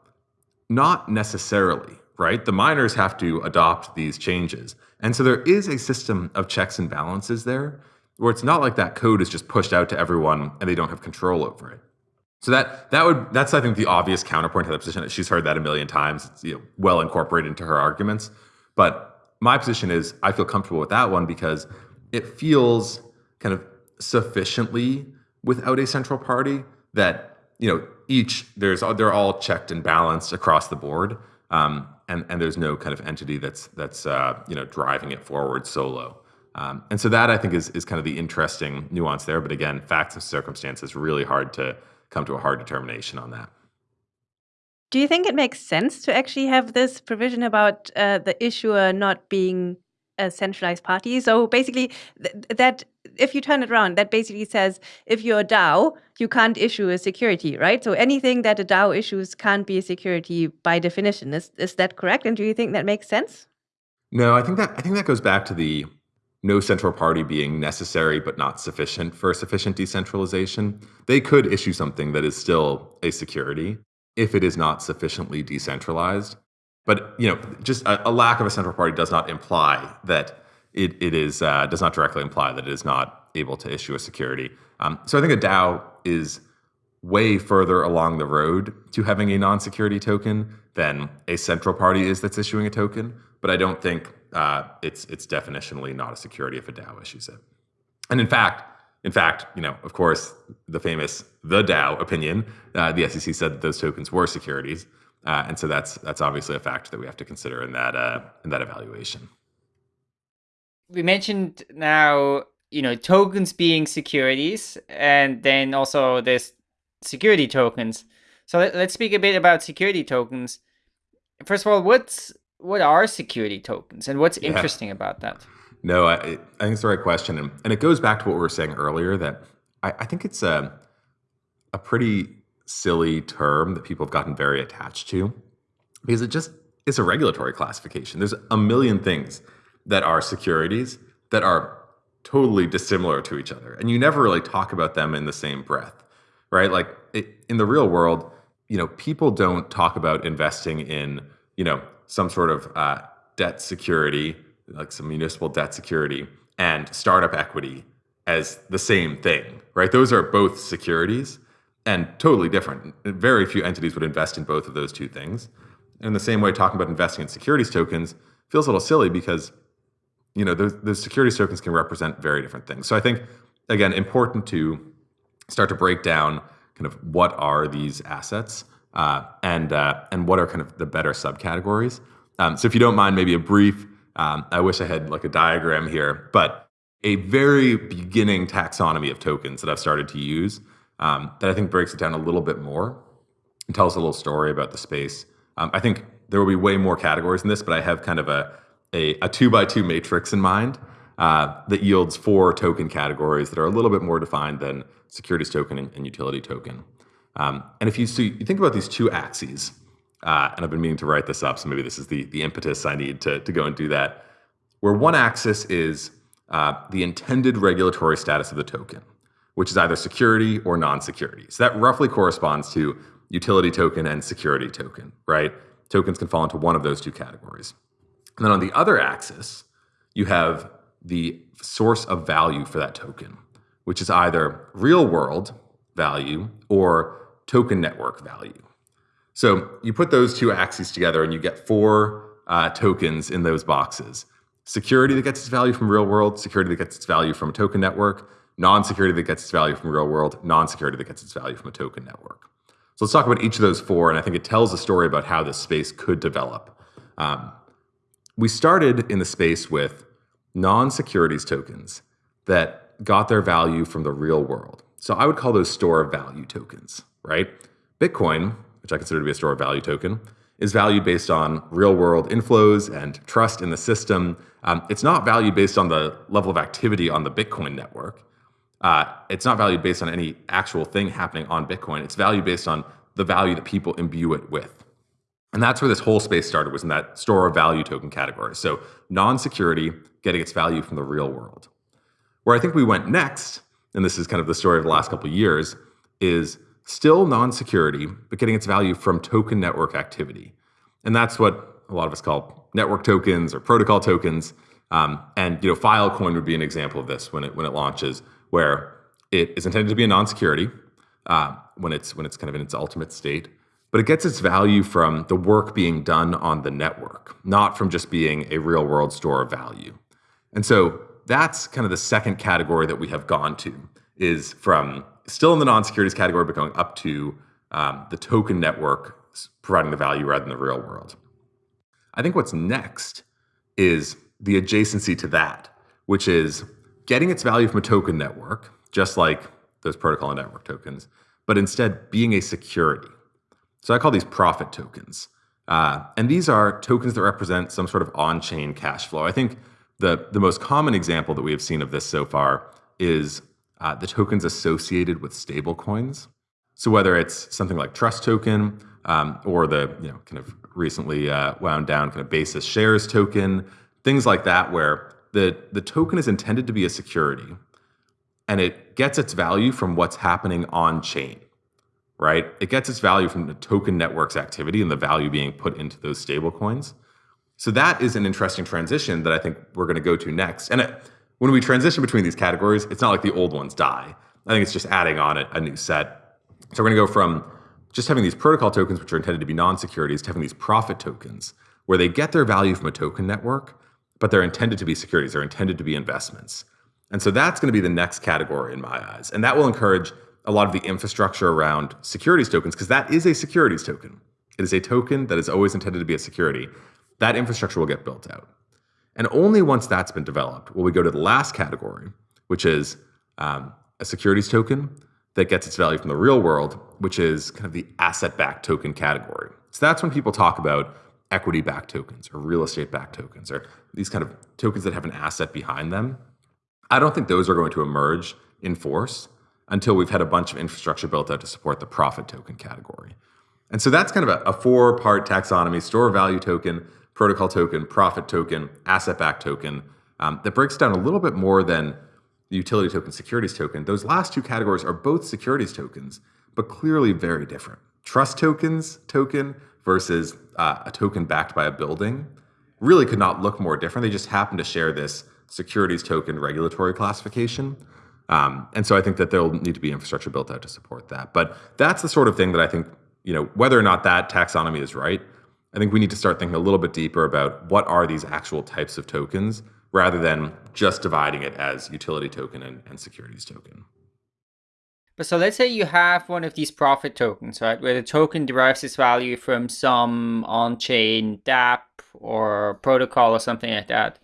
not necessarily, right? The miners have to adopt these changes. And so there is a system of checks and balances there where it's not like that code is just pushed out to everyone and they don't have control over it. So that that would that's I think the obvious counterpoint to that position. She's heard that a million times. It's you know, well incorporated into her arguments. But my position is I feel comfortable with that one because it feels kind of sufficiently without a central party that you know each there's they're all checked and balanced across the board um, and and there's no kind of entity that's that's uh, you know driving it forward solo. Um, and so that I think is is kind of the interesting nuance there. But again facts and circumstances really hard to come to a hard determination on that. Do you think it makes sense to actually have this provision about uh, the issuer not being a centralized party. So basically, th that if you turn it around, that basically says if you're a DAO, you can't issue a security, right? So anything that a DAO issues can't be a security by definition. Is is that correct? And do you think that makes sense? No, I think that I think that goes back to the no central party being necessary but not sufficient for sufficient decentralization. They could issue something that is still a security if it is not sufficiently decentralized. But you know, just a, a, lack of a central party does not imply that it, it is uh, does not directly imply that it is not able to issue a security. Um, so I think a DAO is way further along the road to having a non-security token than a central party is that's issuing a token. But I don't think uh, it's it's definitionally not a security if a DAO issues it. And in fact, in fact, you know, of course, the famous the DAO opinion, uh, the SEC said that those tokens were securities. Uh, and so that's that's obviously a factor that we have to consider in that uh, in that evaluation. We mentioned now, you know, tokens being securities, and then also there's security tokens. So let, us speak a bit about security tokens. First of all, what's what are security tokens, and what's yeah. interesting about that? No, I, I think it's the right question, and, and it goes back to what we were saying earlier that I, I think it's a a pretty silly term that people have gotten very attached to because it just it's a regulatory classification. There's a million things that are securities that are totally dissimilar to each other. And you never really talk about them in the same breath, right? Like it, in the real world, you know, people don't talk about investing in, you know, some sort of uh, debt security, like some municipal debt security and startup equity as the same thing, right? Those are both securities and totally different. Very few entities would invest in both of those two things. In the same way, talking about investing in securities tokens feels a little silly because you know those, those securities tokens can represent very different things. So I think again important to start to break down kind of what are these assets uh, and uh, and what are kind of the better subcategories. Um, so if you don't mind, maybe a brief. Um, I wish I had like a diagram here, but a very beginning taxonomy of tokens that I've started to use um, that I think breaks it down a little bit more and tells a little story about the space. Um, I think there will be way more categories in this, but I have kind of a, a, a two by two matrix in mind uh, that yields four token categories that are a little bit more defined than securities token and, and utility token. Um, and if you, you think about these two axes, uh, and I've been meaning to write this up, so maybe this is the, the impetus I need to, to go and do that, where one axis is uh, the intended regulatory status of the token which is either security or non-security. So that roughly corresponds to utility token and security token, right? Tokens can fall into one of those two categories. And then on the other axis, you have the source of value for that token, which is either real world value or token network value. So you put those two axes together and you get four uh, tokens in those boxes. Security that gets its value from real world, security that gets its value from token network, non-security that gets its value from real world, non-security that gets its value from a token network. So let's talk about each of those four, and I think it tells a story about how this space could develop. Um, we started in the space with non-securities tokens that got their value from the real world. So I would call those store of value tokens, right? Bitcoin, which I consider to be a store of value token, is valued based on real world inflows and trust in the system. Um, it's not valued based on the level of activity on the Bitcoin network. Uh, it's not valued based on any actual thing happening on Bitcoin. It's valued based on the value that people imbue it with. And that's where this whole space started, was in that store of value token category. So non-security getting its value from the real world. Where I think we went next, and this is kind of the story of the last couple of years, is still non-security, but getting its value from token network activity. And that's what a lot of us call network tokens or protocol tokens. Um, and you know, Filecoin would be an example of this when it when it launches, where it is intended to be a non-security uh, when it's when it's kind of in its ultimate state, but it gets its value from the work being done on the network, not from just being a real world store of value. And so that's kind of the second category that we have gone to is from still in the non-securities category, but going up to um, the token network providing the value rather than the real world. I think what's next is the adjacency to that, which is getting its value from a token network, just like those protocol and network tokens, but instead being a security. So I call these profit tokens. Uh, and these are tokens that represent some sort of on-chain cash flow. I think the, the most common example that we have seen of this so far is uh, the tokens associated with stablecoins. So whether it's something like Trust Token um, or the you know kind of recently uh, wound down kind of Basis Shares token, things like that, where the the token is intended to be a security, and it gets its value from what's happening on chain, right? It gets its value from the token network's activity and the value being put into those stablecoins. So that is an interesting transition that I think we're going to go to next. And it, when we transition between these categories, it's not like the old ones die. I think it's just adding on a, a new set. So we're going to go from just having these protocol tokens, which are intended to be non-securities, to having these profit tokens, where they get their value from a token network, but they're intended to be securities. They're intended to be investments. And so that's going to be the next category in my eyes. And that will encourage a lot of the infrastructure around securities tokens, because that is a securities token. It is a token that is always intended to be a security. That infrastructure will get built out. And only once that's been developed will we go to the last category, which is um, a securities token that gets its value from the real world, which is kind of the asset backed token category. So that's when people talk about equity backed tokens or real estate backed tokens or these kind of tokens that have an asset behind them. I don't think those are going to emerge in force until we've had a bunch of infrastructure built out to support the profit token category. And so that's kind of a, a four part taxonomy store value token, protocol token, profit token, asset backed token um, that breaks down a little bit more than the utility token, securities token. Those last two categories are both securities tokens, but clearly very different. Trust tokens token versus uh, a token backed by a building really could not look more different. They just happen to share this securities token regulatory classification. Um, and so I think that there'll need to be infrastructure built out to support that. But that's the sort of thing that I think, you know, whether or not that taxonomy is right, I think we need to start thinking a little bit deeper about what are these actual types of tokens rather than just dividing it as utility token and, and securities token. But so let's say you have one of these profit tokens, right, where the token derives its value from some on-chain dApp or protocol or something like that.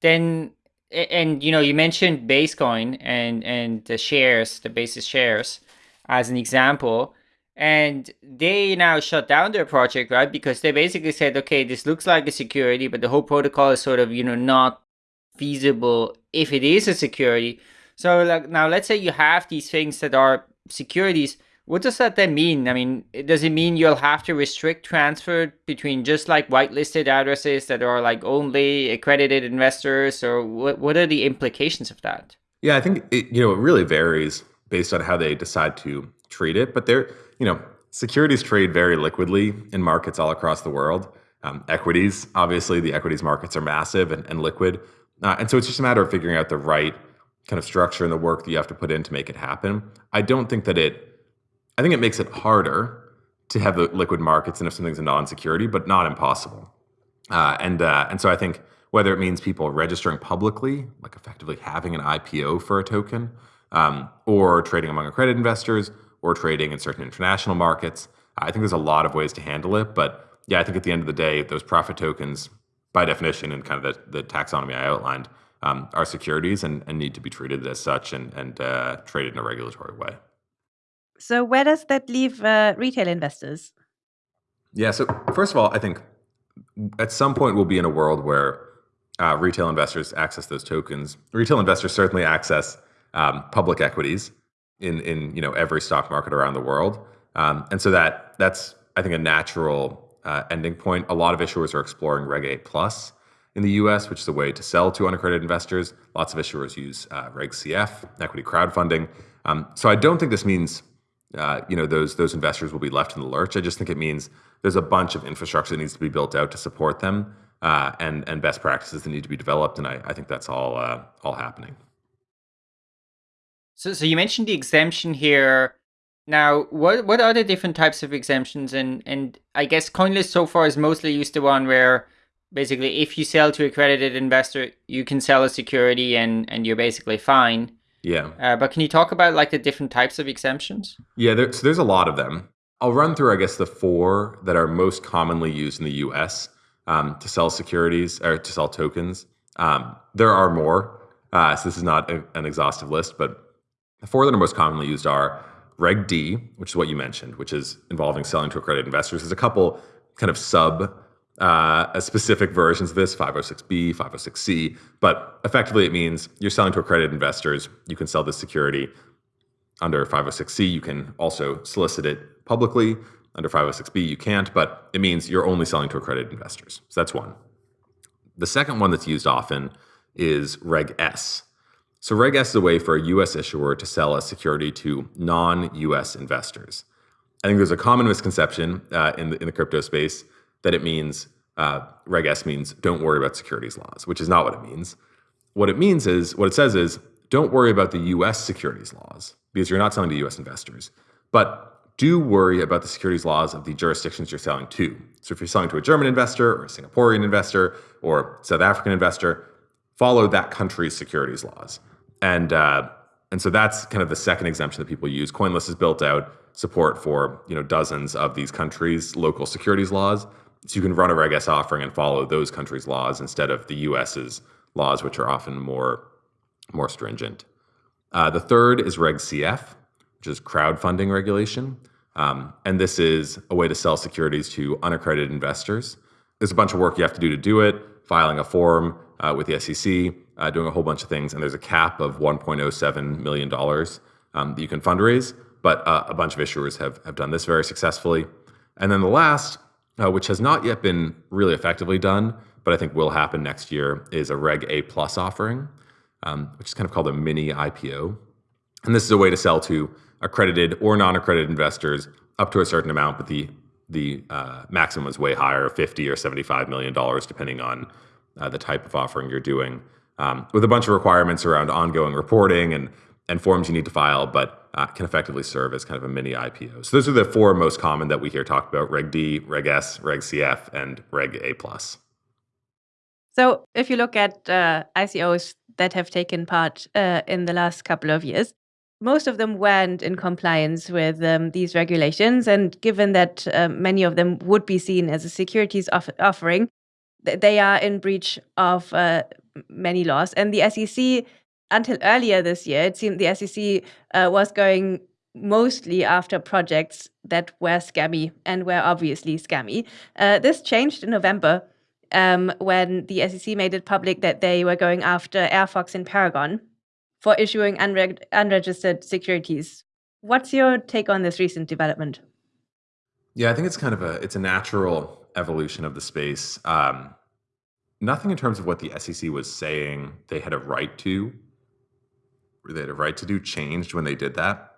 Then, and you know, you mentioned Basecoin and and the shares, the basis shares, as an example and they now shut down their project right because they basically said okay this looks like a security but the whole protocol is sort of you know not feasible if it is a security so like now let's say you have these things that are securities what does that then mean i mean does it mean you'll have to restrict transfer between just like whitelisted addresses that are like only accredited investors or what, what are the implications of that yeah i think it, you know it really varies based on how they decide to treat it but they're, you know, securities trade very liquidly in markets all across the world. Um, equities, obviously, the equities markets are massive and, and liquid. Uh, and so it's just a matter of figuring out the right kind of structure and the work that you have to put in to make it happen. I don't think that it, I think it makes it harder to have the liquid markets and if something's a non-security, but not impossible. Uh, and uh, and so I think whether it means people registering publicly, like effectively having an IPO for a token, um, or trading among accredited investors, or trading in certain international markets. I think there's a lot of ways to handle it, but yeah, I think at the end of the day, those profit tokens, by definition, and kind of the, the taxonomy I outlined, um, are securities and, and, need to be treated as such and, and uh, traded in a regulatory way. So, where does that leave uh, retail investors? Yeah. So first of all, I think at some point we'll be in a world where uh, retail investors access those tokens. Retail investors certainly access um, public equities in in you know every stock market around the world, um, and so that that's I think a natural uh, ending point. A lot of issuers are exploring Reg A plus in the U.S., which is a way to sell to unaccredited investors. Lots of issuers use uh, Reg CF, equity crowdfunding. Um, so I don't think this means uh, you know those those investors will be left in the lurch. I just think it means there's a bunch of infrastructure that needs to be built out to support them, uh, and and best practices that need to be developed. And I, I think that's all uh, all happening. So, so you mentioned the exemption here. Now, what what are the different types of exemptions? And and I guess CoinList so far is mostly used to one where basically if you sell to a accredited investor, you can sell a security and and you're basically fine. Yeah. Uh, but can you talk about like the different types of exemptions? Yeah, there, so there's a lot of them. I'll run through, I guess, the four that are most commonly used in the U.S. Um, to sell securities or to sell tokens. Um, there are more, uh, so this is not a, an exhaustive list, but the four that are most commonly used are Reg D, which is what you mentioned, which is involving selling to accredited investors. There's a couple kind of sub uh, specific versions of this 506b 506c but effectively it means you're selling to accredited investors. You can sell this security. Under 506c you can also solicit it publicly. Under 506b you can't but it means you're only selling to accredited investors. So that's one. The second one that's used often is reg s. So reg s is a way for a us issuer to sell a security to non-us investors. I think there's a common misconception uh, in, the, in the crypto space that it means uh, Reg S means don't worry about securities laws, which is not what it means. What it means is, what it says is, don't worry about the US securities laws because you're not selling to US investors, but do worry about the securities laws of the jurisdictions you're selling to. So if you're selling to a German investor or a Singaporean investor or South African investor, follow that country's securities laws. And uh, and so that's kind of the second exemption that people use. CoinList has built out support for you know dozens of these countries' local securities laws. So you can run a Reg S offering and follow those countries' laws instead of the US's laws, which are often more, more stringent. Uh, the third is Reg CF, which is crowdfunding regulation. Um, and this is a way to sell securities to unaccredited investors. There's a bunch of work you have to do to do it, filing a form uh, with the SEC, uh, doing a whole bunch of things. And there's a cap of $1.07 million um, that you can fundraise. But uh, a bunch of issuers have, have done this very successfully. And then the last uh, which has not yet been really effectively done, but I think will happen next year, is a Reg A plus offering, um, which is kind of called a mini IPO. And this is a way to sell to accredited or non-accredited investors up to a certain amount, but the the uh, maximum is way higher, 50 or 75 million dollars, depending on uh, the type of offering you're doing, um, with a bunch of requirements around ongoing reporting and and forms you need to file, but uh, can effectively serve as kind of a mini IPO. So those are the four most common that we hear talked about: Reg D, Reg S, Reg CF, and Reg A. So if you look at uh, ICOs that have taken part uh, in the last couple of years, most of them weren't in compliance with um, these regulations. And given that uh, many of them would be seen as a securities off offering, th they are in breach of uh, many laws. And the SEC until earlier this year, it seemed the SEC uh, was going mostly after projects that were scammy and were obviously scammy. Uh, this changed in November um, when the SEC made it public that they were going after Airfox and Paragon for issuing unreg unregistered securities. What's your take on this recent development? Yeah, I think it's kind of a it's a natural evolution of the space. Um, nothing in terms of what the SEC was saying they had a right to they had a right to do changed when they did that.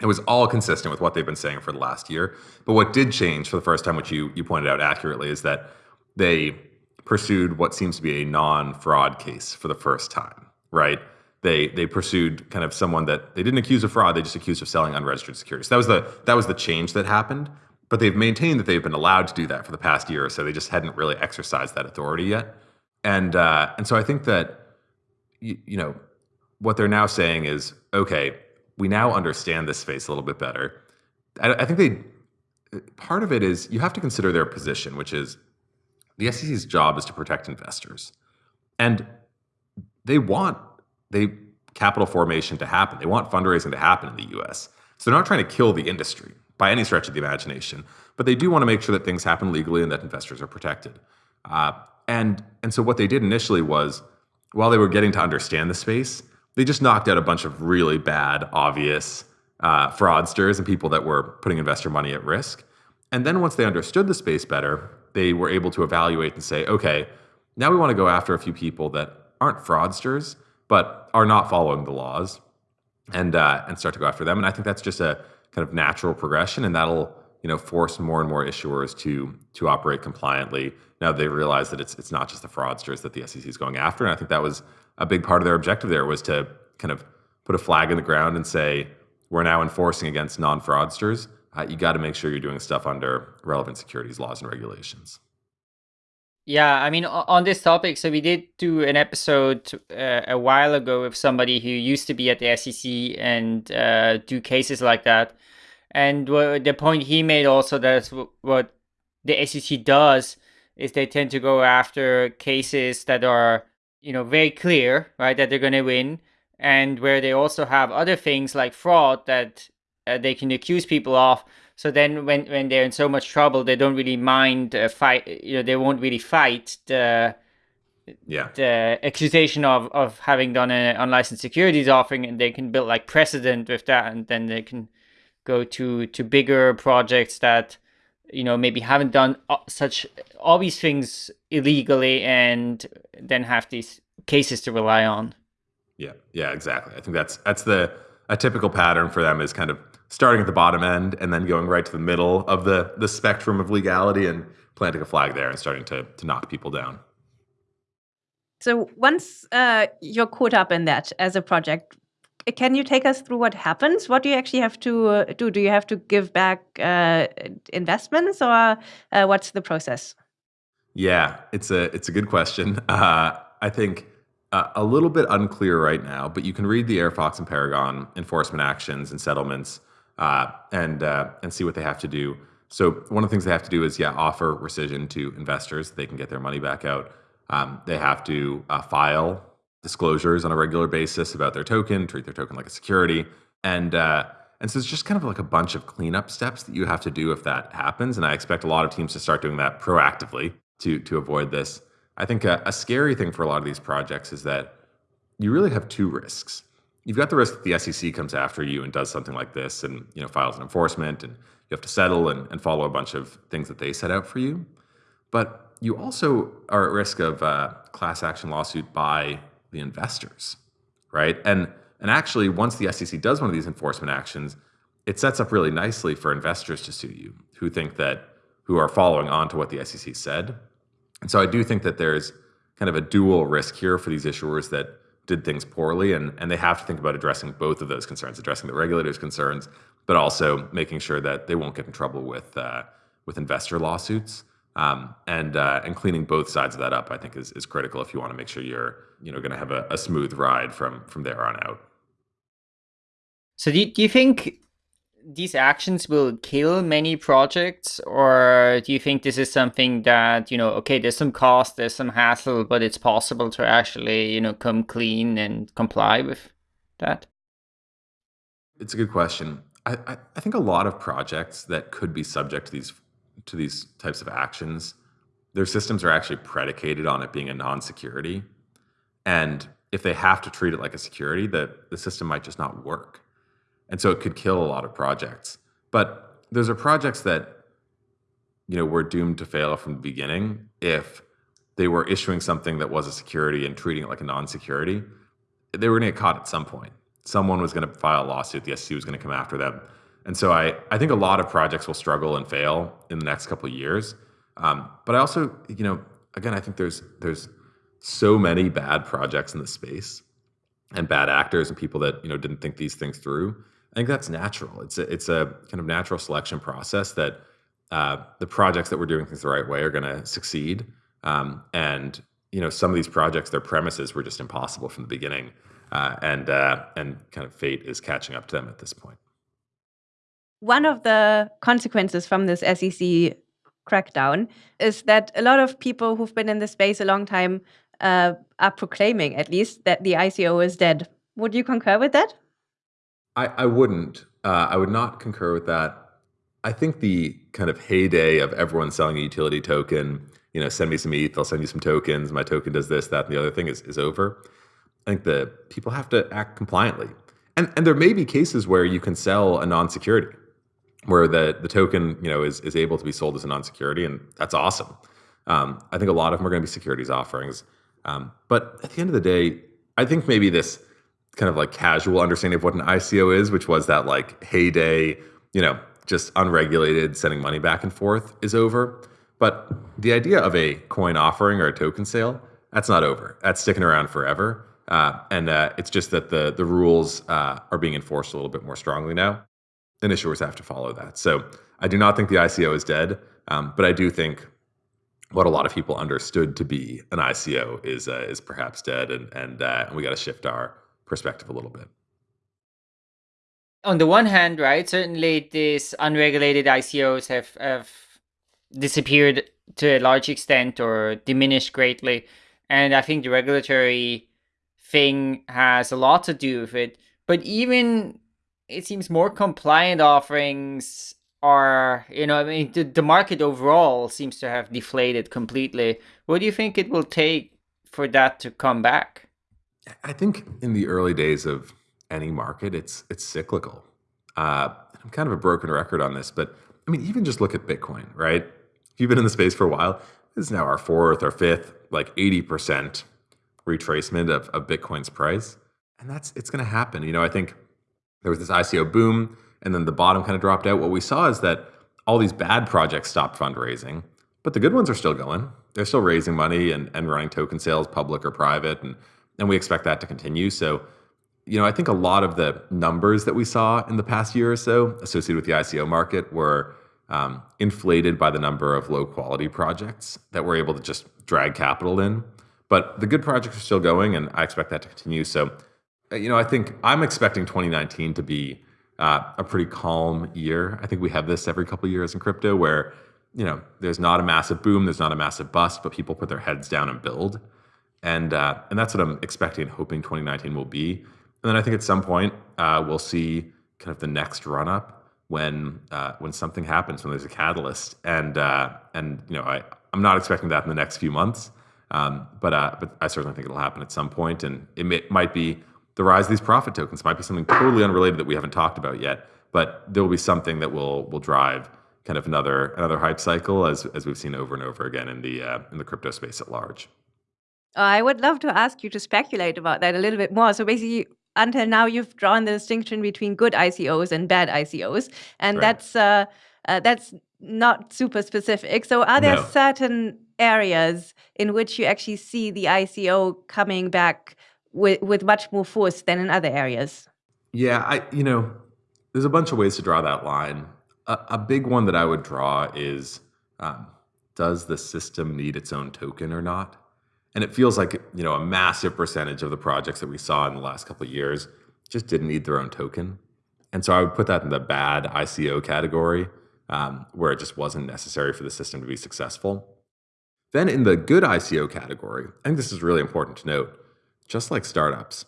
It was all consistent with what they've been saying for the last year. But what did change for the first time, which you you pointed out accurately, is that they pursued what seems to be a non-fraud case for the first time, right? They they pursued kind of someone that they didn't accuse of fraud, they just accused of selling unregistered securities. That was the that was the change that happened. But they've maintained that they've been allowed to do that for the past year or so. They just hadn't really exercised that authority yet. And uh, and so I think that you, you know what they're now saying is, okay, we now understand this space a little bit better. I, I think they part of it is you have to consider their position, which is the SEC's job is to protect investors, and they want they capital formation to happen. They want fundraising to happen in the U.S. So they're not trying to kill the industry. by any stretch of the imagination. But they do want to make sure that things happen legally and that investors are protected. Uh, and and so what they did initially was, while they were getting to understand the space, they just knocked out a bunch of really bad, obvious uh, fraudsters and people that were putting investor money at risk. And then once they understood the space better, they were able to evaluate and say, okay, now we want to go after a few people that aren't fraudsters, but are not following the laws, and uh, and start to go after them. And I think that's just a kind of natural progression, and that'll you know force more and more issuers to to operate compliantly. Now they realize that it's it's not just the fraudsters that the SEC is going after, and I think that was a big part of their objective there was to kind of put a flag in the ground and say we're now enforcing against non-fraudsters. Uh, you got to make sure you're doing stuff under relevant securities laws and regulations. Yeah, I mean, on this topic, so we did do an episode uh, a while ago with somebody who used to be at the SEC and uh, do cases like that. And the point he made also that what the SEC does is they tend to go after cases that are, you know, very clear, right, that they're going to win, and where they also have other things like fraud that uh, they can accuse people of so then when, when they're in so much trouble, they don't really mind uh, fight, you know, they won't really fight the, yeah. the accusation of, of having done an unlicensed securities offering and they can build like precedent with that and then they can go to, to bigger projects that, you know, maybe haven't done uh, such obvious things illegally and then have these cases to rely on. Yeah, yeah, exactly. I think that's that's the a typical pattern for them is kind of starting at the bottom end and then going right to the middle of the the spectrum of legality and planting a flag there and starting to to knock people down. So once uh, you're caught up in that as a project, can you take us through what happens? What do you actually have to uh, do? Do you have to give back uh, investments, or uh, what's the process? Yeah, it's a it's a good question. Uh, I think uh, a little bit unclear right now, but you can read the Airfox and Paragon enforcement actions and settlements uh, and uh, and see what they have to do. So one of the things they have to do is yeah offer rescission to investors. They can get their money back out. Um, they have to uh, file disclosures on a regular basis about their token, treat their token like a security, and uh, and so it's just kind of like a bunch of cleanup steps that you have to do if that happens. And I expect a lot of teams to start doing that proactively to to avoid this. I think a, a scary thing for a lot of these projects is that you really have two risks you've got the risk that the SEC comes after you and does something like this and you know files an enforcement and you have to settle and, and follow a bunch of things that they set out for you. But you also are at risk of a class action lawsuit by the investors, right? And and actually, once the SEC does one of these enforcement actions, it sets up really nicely for investors to sue you who think that who are following on to what the SEC said. And so I do think that there's kind of a dual risk here for these issuers that did things poorly and, and they have to think about addressing both of those concerns addressing the regulators concerns but also making sure that they won't get in trouble with uh, with investor lawsuits um, and uh, and cleaning both sides of that up i think is, is critical if you want to make sure you're you know going to have a, a, smooth ride from from there on out. So do you, do you think these actions will kill many projects? Or do you think this is something that you know okay there's some cost there's some hassle but it's possible to actually you know come clean and comply with that? It's a good question. I, I, I think a lot of projects that could be subject to these to these types of actions their systems are actually predicated on it being a non-security and if they have to treat it like a security the, the system might just not work and so it could kill a lot of projects. But those are projects that you know were doomed to fail from the beginning if they were issuing something that was a security and treating it like a non-security. They were going to get caught at some point. Someone was going to file a lawsuit. The SEC was going to come after them. And so I, I think a lot of projects will struggle and fail in the next couple of years. Um, but I also, you know, again, I think there's there's so many bad projects in the space and bad actors and people that you know didn't think these things through I think that's natural. It's a, it's a kind of natural selection process that uh, the projects that we're doing things the right way are going to succeed. Um, and you know, some of these projects, their premises were just impossible from the beginning, uh, and uh, and kind of fate is catching up to them at this point. One of the consequences from this SEC crackdown is that a lot of people who've been in the space a long time uh, are proclaiming, at least, that the ICO is dead. Would you concur with that? I, I wouldn't. Uh, I would not concur with that I think the kind of heyday of everyone selling a utility token, you know, send me some ETH, I'll send you some tokens, my token does this, that, and the other thing is, is over. I think the people have to act compliantly. And and there may be cases where you can sell a non-security, where the the token, you know, is is able to be sold as a non-security, and that's awesome. Um, I think a lot of them are going to be securities offerings. Um, but at the end of the day, I think maybe this kind of like casual understanding of what an ICO is, which was that like heyday, you know, just unregulated sending money back and forth is over. But the idea of a coin offering or a token sale, that's not over. That's sticking around forever. Uh, and uh, it's just that the the rules uh, are being enforced a little bit more strongly now, and issuers have to follow that. So I do not think the ICO is dead, um, but I do think what a lot of people understood to be an ICO is uh, is perhaps dead, and and, uh, and we got to shift our perspective a little bit. On the one hand, right, certainly these unregulated ICOs have have disappeared to a large extent or diminished greatly, and I think the regulatory thing has a lot to do with it. But even it seems more compliant offerings are, you know, I mean, the, the market overall seems to have deflated completely. What do you think it will take for that to come back? I think in the early days of any market, it's it's cyclical. Uh, I'm kind of a broken record on this, but I mean, even just look at Bitcoin, right? If you've been in the space for a while, this is now our fourth or fifth, like 80% retracement of, of Bitcoin's price. And that's it's going to happen. You know, I think there was this ICO boom and then the bottom kind of dropped out. What we saw is that all these bad projects stopped fundraising, but the good ones are still going. They're still raising money and, and running token sales, public or private, and and we expect that to continue. So, you know, I think a lot of the numbers that we saw in the past year or so associated with the ICO market were um, inflated by the number of low quality projects that were able to just drag capital in. But the good projects are still going, and I expect that to continue. So, you know, I think I'm expecting 2019 to be uh, a pretty calm year. I think we have this every couple years in crypto where, you know, there's not a massive boom, there's not a massive bust, but people put their heads down and build. And, uh, and that's what I'm expecting and hoping 2019 will be. And then I think at some point uh, we'll see kind of the next run up when uh, when something happens, when there's a catalyst. And uh, and you know, I, I'm not expecting that in the next few months. Um, but uh, but I certainly think it'll happen at some point, and it may, might be the rise of these profit tokens. Might be something totally unrelated that we haven't talked about yet, but there will be something that will will drive kind of another another hype cycle as as we've seen over and over again in the uh, in the crypto space at large. I would love to ask you to speculate about that a little bit more. So basically, until now, you've drawn the distinction between good ICOs and bad ICOs, and Right. that's uh, uh, that's not super specific. So are there No. certain areas in which you actually see the ICO coming back with with much more force than in other areas? Yeah, I you know, there's a bunch of ways to draw that line. A, a big one that I would draw is um, does the system need its own token or not? And it feels like you know a massive percentage of the projects that we saw in the last couple of years just didn't need their own token, and so I would put that in the bad ICO category, um, where it just wasn't necessary for the system to be successful. Then in the good ICO category, I think this is really important to note. Just like startups,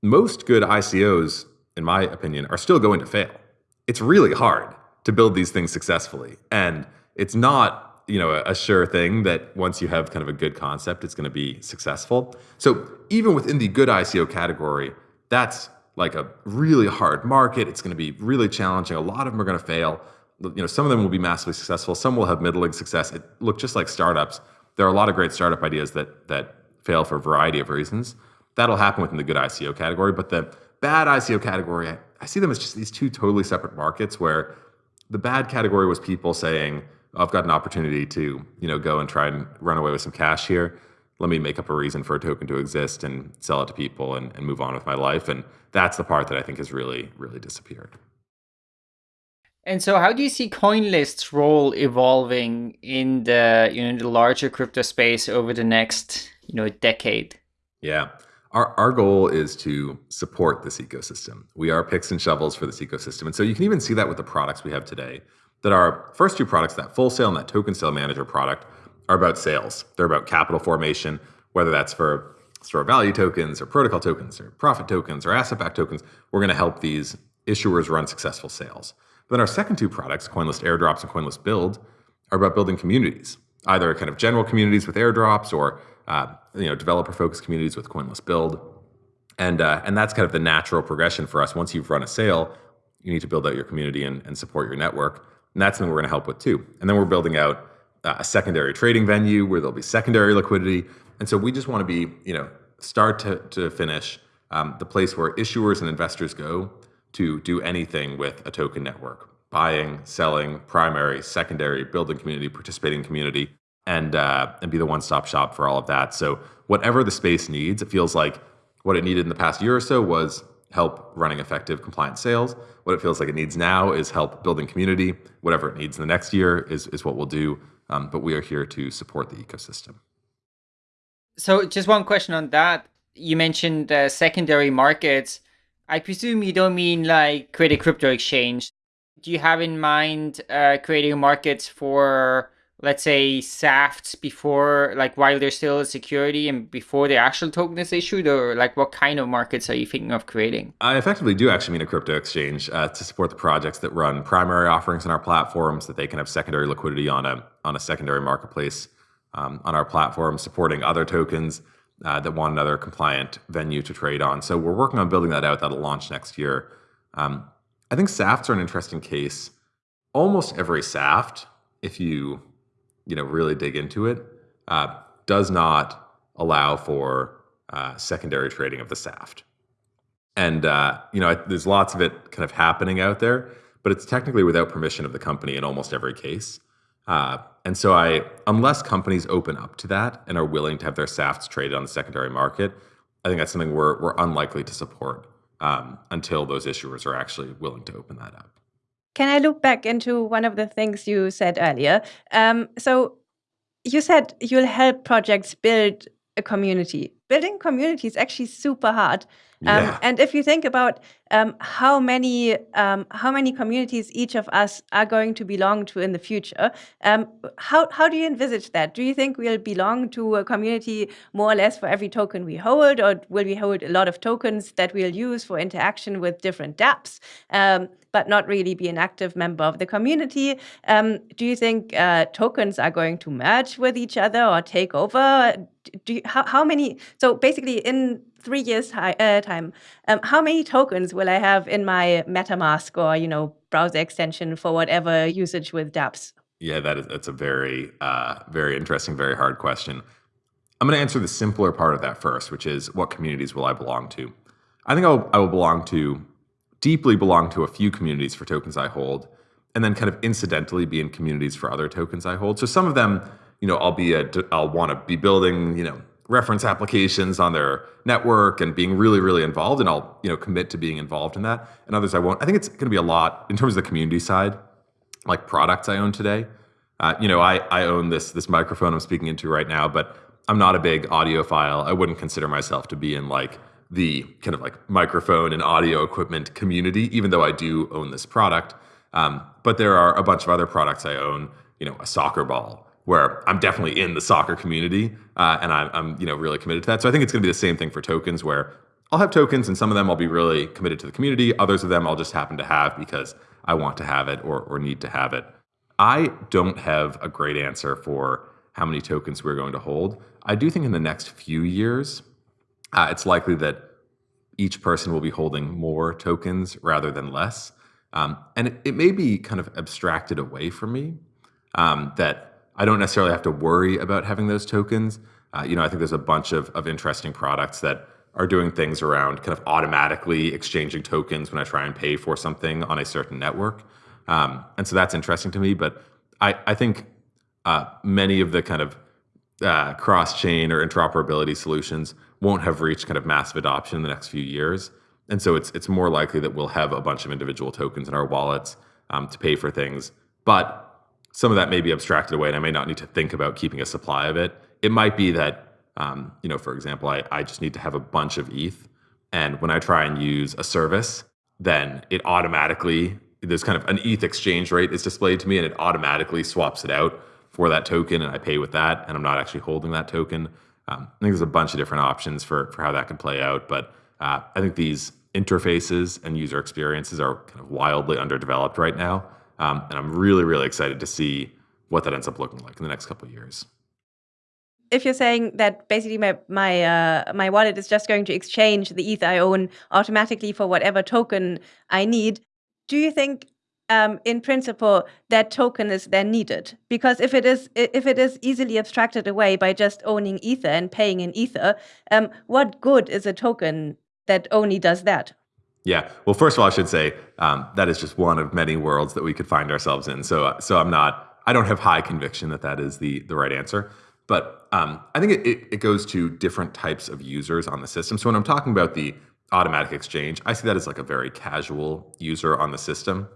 most good ICOs, in my opinion, are still going to fail. It's really hard to build these things successfully. And it's not, you know, a, sure thing that once you have kind of a good concept, it's going to be successful. So even within the good ICO category, that's like a really hard market. It's going to be really challenging. A lot of them are going to fail. You know, some of them will be massively successful. Some will have middling success. It look just like startups. There are a lot of great startup ideas that that fail for a variety of reasons. That'll happen within the good ICO category, but the bad ICO category, I, I see them as just these two totally separate markets where the bad category was people saying, oh, I've got an opportunity to, you know, go and try and run away with some cash here. Let me make up a reason for a token to exist and sell it to people and, and move on with my life. And that's the part that I think has really, really disappeared. And so, how do you see CoinList's role evolving in the you know the larger crypto space over the next you know decade? Yeah. Our, our goal is to support this ecosystem. We are picks and shovels for this ecosystem. And so you can even see that with the products we have today. That our first two products, that full sale and that token sale manager product, are about sales. They're about capital formation, whether that's for store value tokens or protocol tokens or profit tokens or asset backed tokens. We're going to help these issuers run successful sales. But then our second two products, CoinList Airdrops and CoinList Build, are about building communities, either kind of general communities with airdrops or uh, you know developer-focused communities with CoinList Build, and uh, and that's kind of the natural progression for us. Once you've run a sale, you need to build out your community and, and support your network, and that's something we're going to help with too. And then we're building out uh, a secondary trading venue where there'll be secondary liquidity, and so we just want to be you know start to, to finish um, the place where issuers and investors go to do anything with a token network. Buying, selling, primary, secondary, building community, participating community, and uh, and be the one-stop shop for all of that. So whatever the space needs, it feels like what it needed in the past year or so was help running effective compliant sales. What it feels like it needs now is help building community. Whatever it needs in the next year is is what we'll do. Um, but we are here to support the ecosystem. So just one question on that. You mentioned uh, secondary markets. I presume you don't mean like create a crypto exchange. Do you have in mind uh, creating markets for, let's say, SAFTs before, like while there's still a security and before the actual token is issued, or like what kind of markets are you thinking of creating? I effectively do actually mean a crypto exchange uh, to support the projects that run primary offerings in our platforms, that they can have secondary liquidity on a on a secondary marketplace um, on our platform, supporting other tokens uh, that want another compliant venue to trade on. So we're working on building that out. That'll launch next year. Um, I think SAFTs are an interesting case. Almost every SAFT, if you you know really dig into it, uh, does not allow for uh, secondary trading of the SAFT. And uh, you know, there's lots of it kind of happening out there, but it's technically without permission of the company in almost every case. Uh, and so I, unless companies open up to that and are willing to have their SAFTs traded on the secondary market, I think that's something we're, we're unlikely to support um, until those issuers are actually willing to open that up. Can I look back into one of the things you said earlier? Um, so you said you'll help projects build a community. Building community is actually super hard. Um, yeah. And if you think about um, how many um, how many communities each of us are going to belong to in the future, um, how how do you envisage that? Do you think we'll belong to a community more or less for every token we hold, or will we hold a lot of tokens that we'll use for interaction with different dApps? But not really be an active member of the community. Um, do you think uh, tokens are going to merge with each other or take over? Do you, how, how many? So basically, in three years uh, time, um, how many tokens will I have in my MetaMask or you know browser extension for whatever usage with dApps? Yeah, that is that's a very uh, very interesting, very hard question. I'm going to answer the simpler part of that first, which is what communities will I belong to? I think I'll, I will belong to deeply belong to a few communities for tokens I hold, and then kind of incidentally be in communities for other tokens I hold. So some of them, you know, I'll be a, I'll want to be building, you know, reference applications on their network and being really, really involved. And I'll, you know, commit to being involved in that. And others I won't. I think it's going to be a lot in terms of the community side, like products I own today. Uh, you know, I, I own this this microphone I'm speaking into right now, but I'm not a big audiophile. I wouldn't consider myself to be in like the kind of like microphone and audio equipment community, even though I do own this product. Um, but there are a bunch of other products I own. You know, a soccer ball where I'm definitely in the soccer community uh, and I'm, I'm, you know really committed to that. So I think it's going to be the same thing for tokens, where I'll have tokens, and some of them I'll be really committed to the community. Others of them I'll just happen to have because I want to have it or or need to have it. I don't have a great answer for how many tokens we're going to hold. I do think in the next few years, uh, it's likely that each person will be holding more tokens rather than less. Um, and it, it, may be kind of abstracted away from me um, that I don't necessarily have to worry about having those tokens. Uh, you know, I think there's a bunch of, of interesting products that are doing things around kind of automatically exchanging tokens when I try and pay for something on a certain network. Um, and so that's interesting to me. But I, I think uh, many of the kind of uh, cross chain or interoperability solutions won't have reached kind of massive adoption in the next few years. And so it's, it's more likely that we'll have a bunch of individual tokens in our wallets um, to pay for things. But some of that may be abstracted away and I may not need to think about keeping a supply of it. It might be that, um, you know, for example, I, I just need to have a bunch of ETH. And when I try and use a service, then it automatically, there's kind of an ETH exchange rate is displayed to me and it automatically swaps it out for that token and I pay with that and I'm not actually holding that token. Um, I think there's a bunch of different options for, for how that can play out. But uh, I think these interfaces and user experiences are kind of wildly underdeveloped right now. Um, and I'm really, really excited to see what that ends up looking like in the next couple of years. If you're saying that basically my my uh, my wallet is just going to exchange the ETH I own automatically for whatever token I need, do you think um, in principle that token is then needed? Because if it is if it is easily abstracted away by just owning Ether and paying in Ether, um, what good is a token that only does that? Yeah. Well, first of all, I should say um, that is just one of many worlds that we could find ourselves in. So, so I'm not I don't have high conviction that that is the the right answer. But um, I think it, it, it goes to different types of users on the system. So when I'm talking about the automatic exchange, I see that as like a very casual user on the system.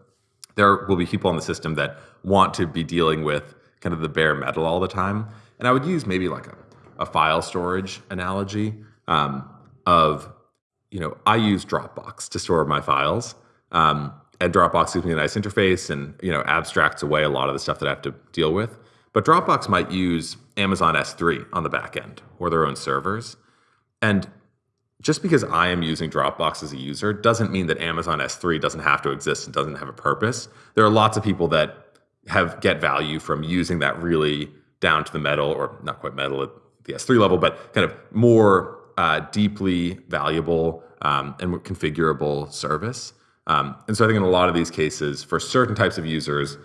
There will be people on the system that want to be dealing with kind of the bare metal all the time. And I would use maybe like a, a file storage analogy um, of, you know, I use Dropbox to store my files. Um, and Dropbox gives me a nice interface and you know abstracts away a lot of the stuff that I have to deal with. But Dropbox might use Amazon S3 on the back end or their own servers. And just because I am using Dropbox as a user doesn't mean that Amazon S3 doesn't have to exist and doesn't have a purpose. There are lots of people that have get value from using that really down to the metal or not quite metal at the S3 level, but kind of more uh, deeply valuable um, and configurable service. Um, and so I think in a lot of these cases, for certain types of users,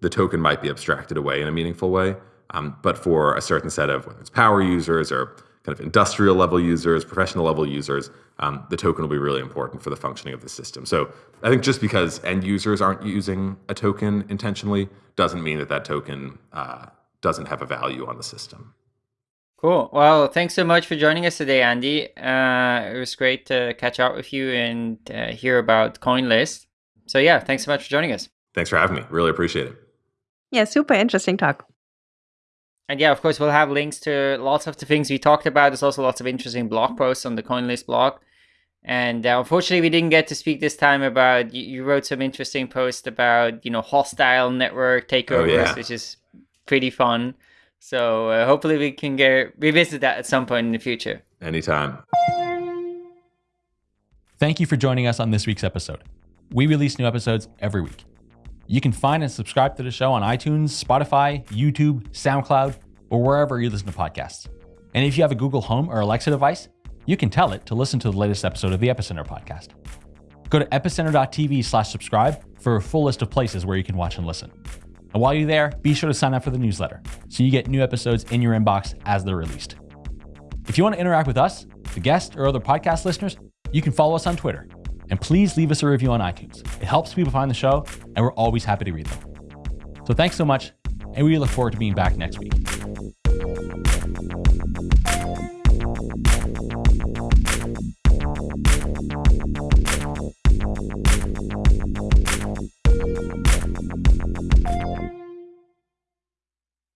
the token might be abstracted away in a meaningful way. Um, but for a certain set of whether it's power users or kind of industrial level users, professional level users, um, the token will be really important for the functioning of the system. So I think just because end users aren't using a token intentionally doesn't mean that that token uh, doesn't have a value on the system. Cool. Well, thanks so much for joining us today, Andy. Uh, it was great to catch up with you and uh, hear about CoinList. So yeah, thanks so much for joining us. Thanks for having me. Really appreciate it. Yeah, super interesting talk. And yeah, of course, we'll have links to lots of the things we talked about. There's also lots of interesting blog posts on the CoinList blog. And uh, unfortunately, we didn't get to speak this time about. You, you wrote some interesting posts about you know hostile network takeovers, oh, yeah. which is pretty fun. So uh, hopefully we can get revisit that at some point in the future. Anytime. Thank you for joining us on this week's episode. We release new episodes every week. You can find and subscribe to the show on iTunes, Spotify, YouTube, SoundCloud, or wherever you listen to podcasts. And if you have a Google Home or Alexa device, you can tell it to listen to the latest episode of the Epicenter podcast. Go to epicenter.tv slash subscribe for a full list of places where you can watch and listen. And while you're there, be sure to sign up for the newsletter so you get new episodes in your inbox as they're released. If you want to interact with us, the guests, or other podcast listeners, you can follow us on Twitter. And please leave us a review on iTunes. It helps people find the show, and we're always happy to read them. So thanks so much, and we look forward to being back next week.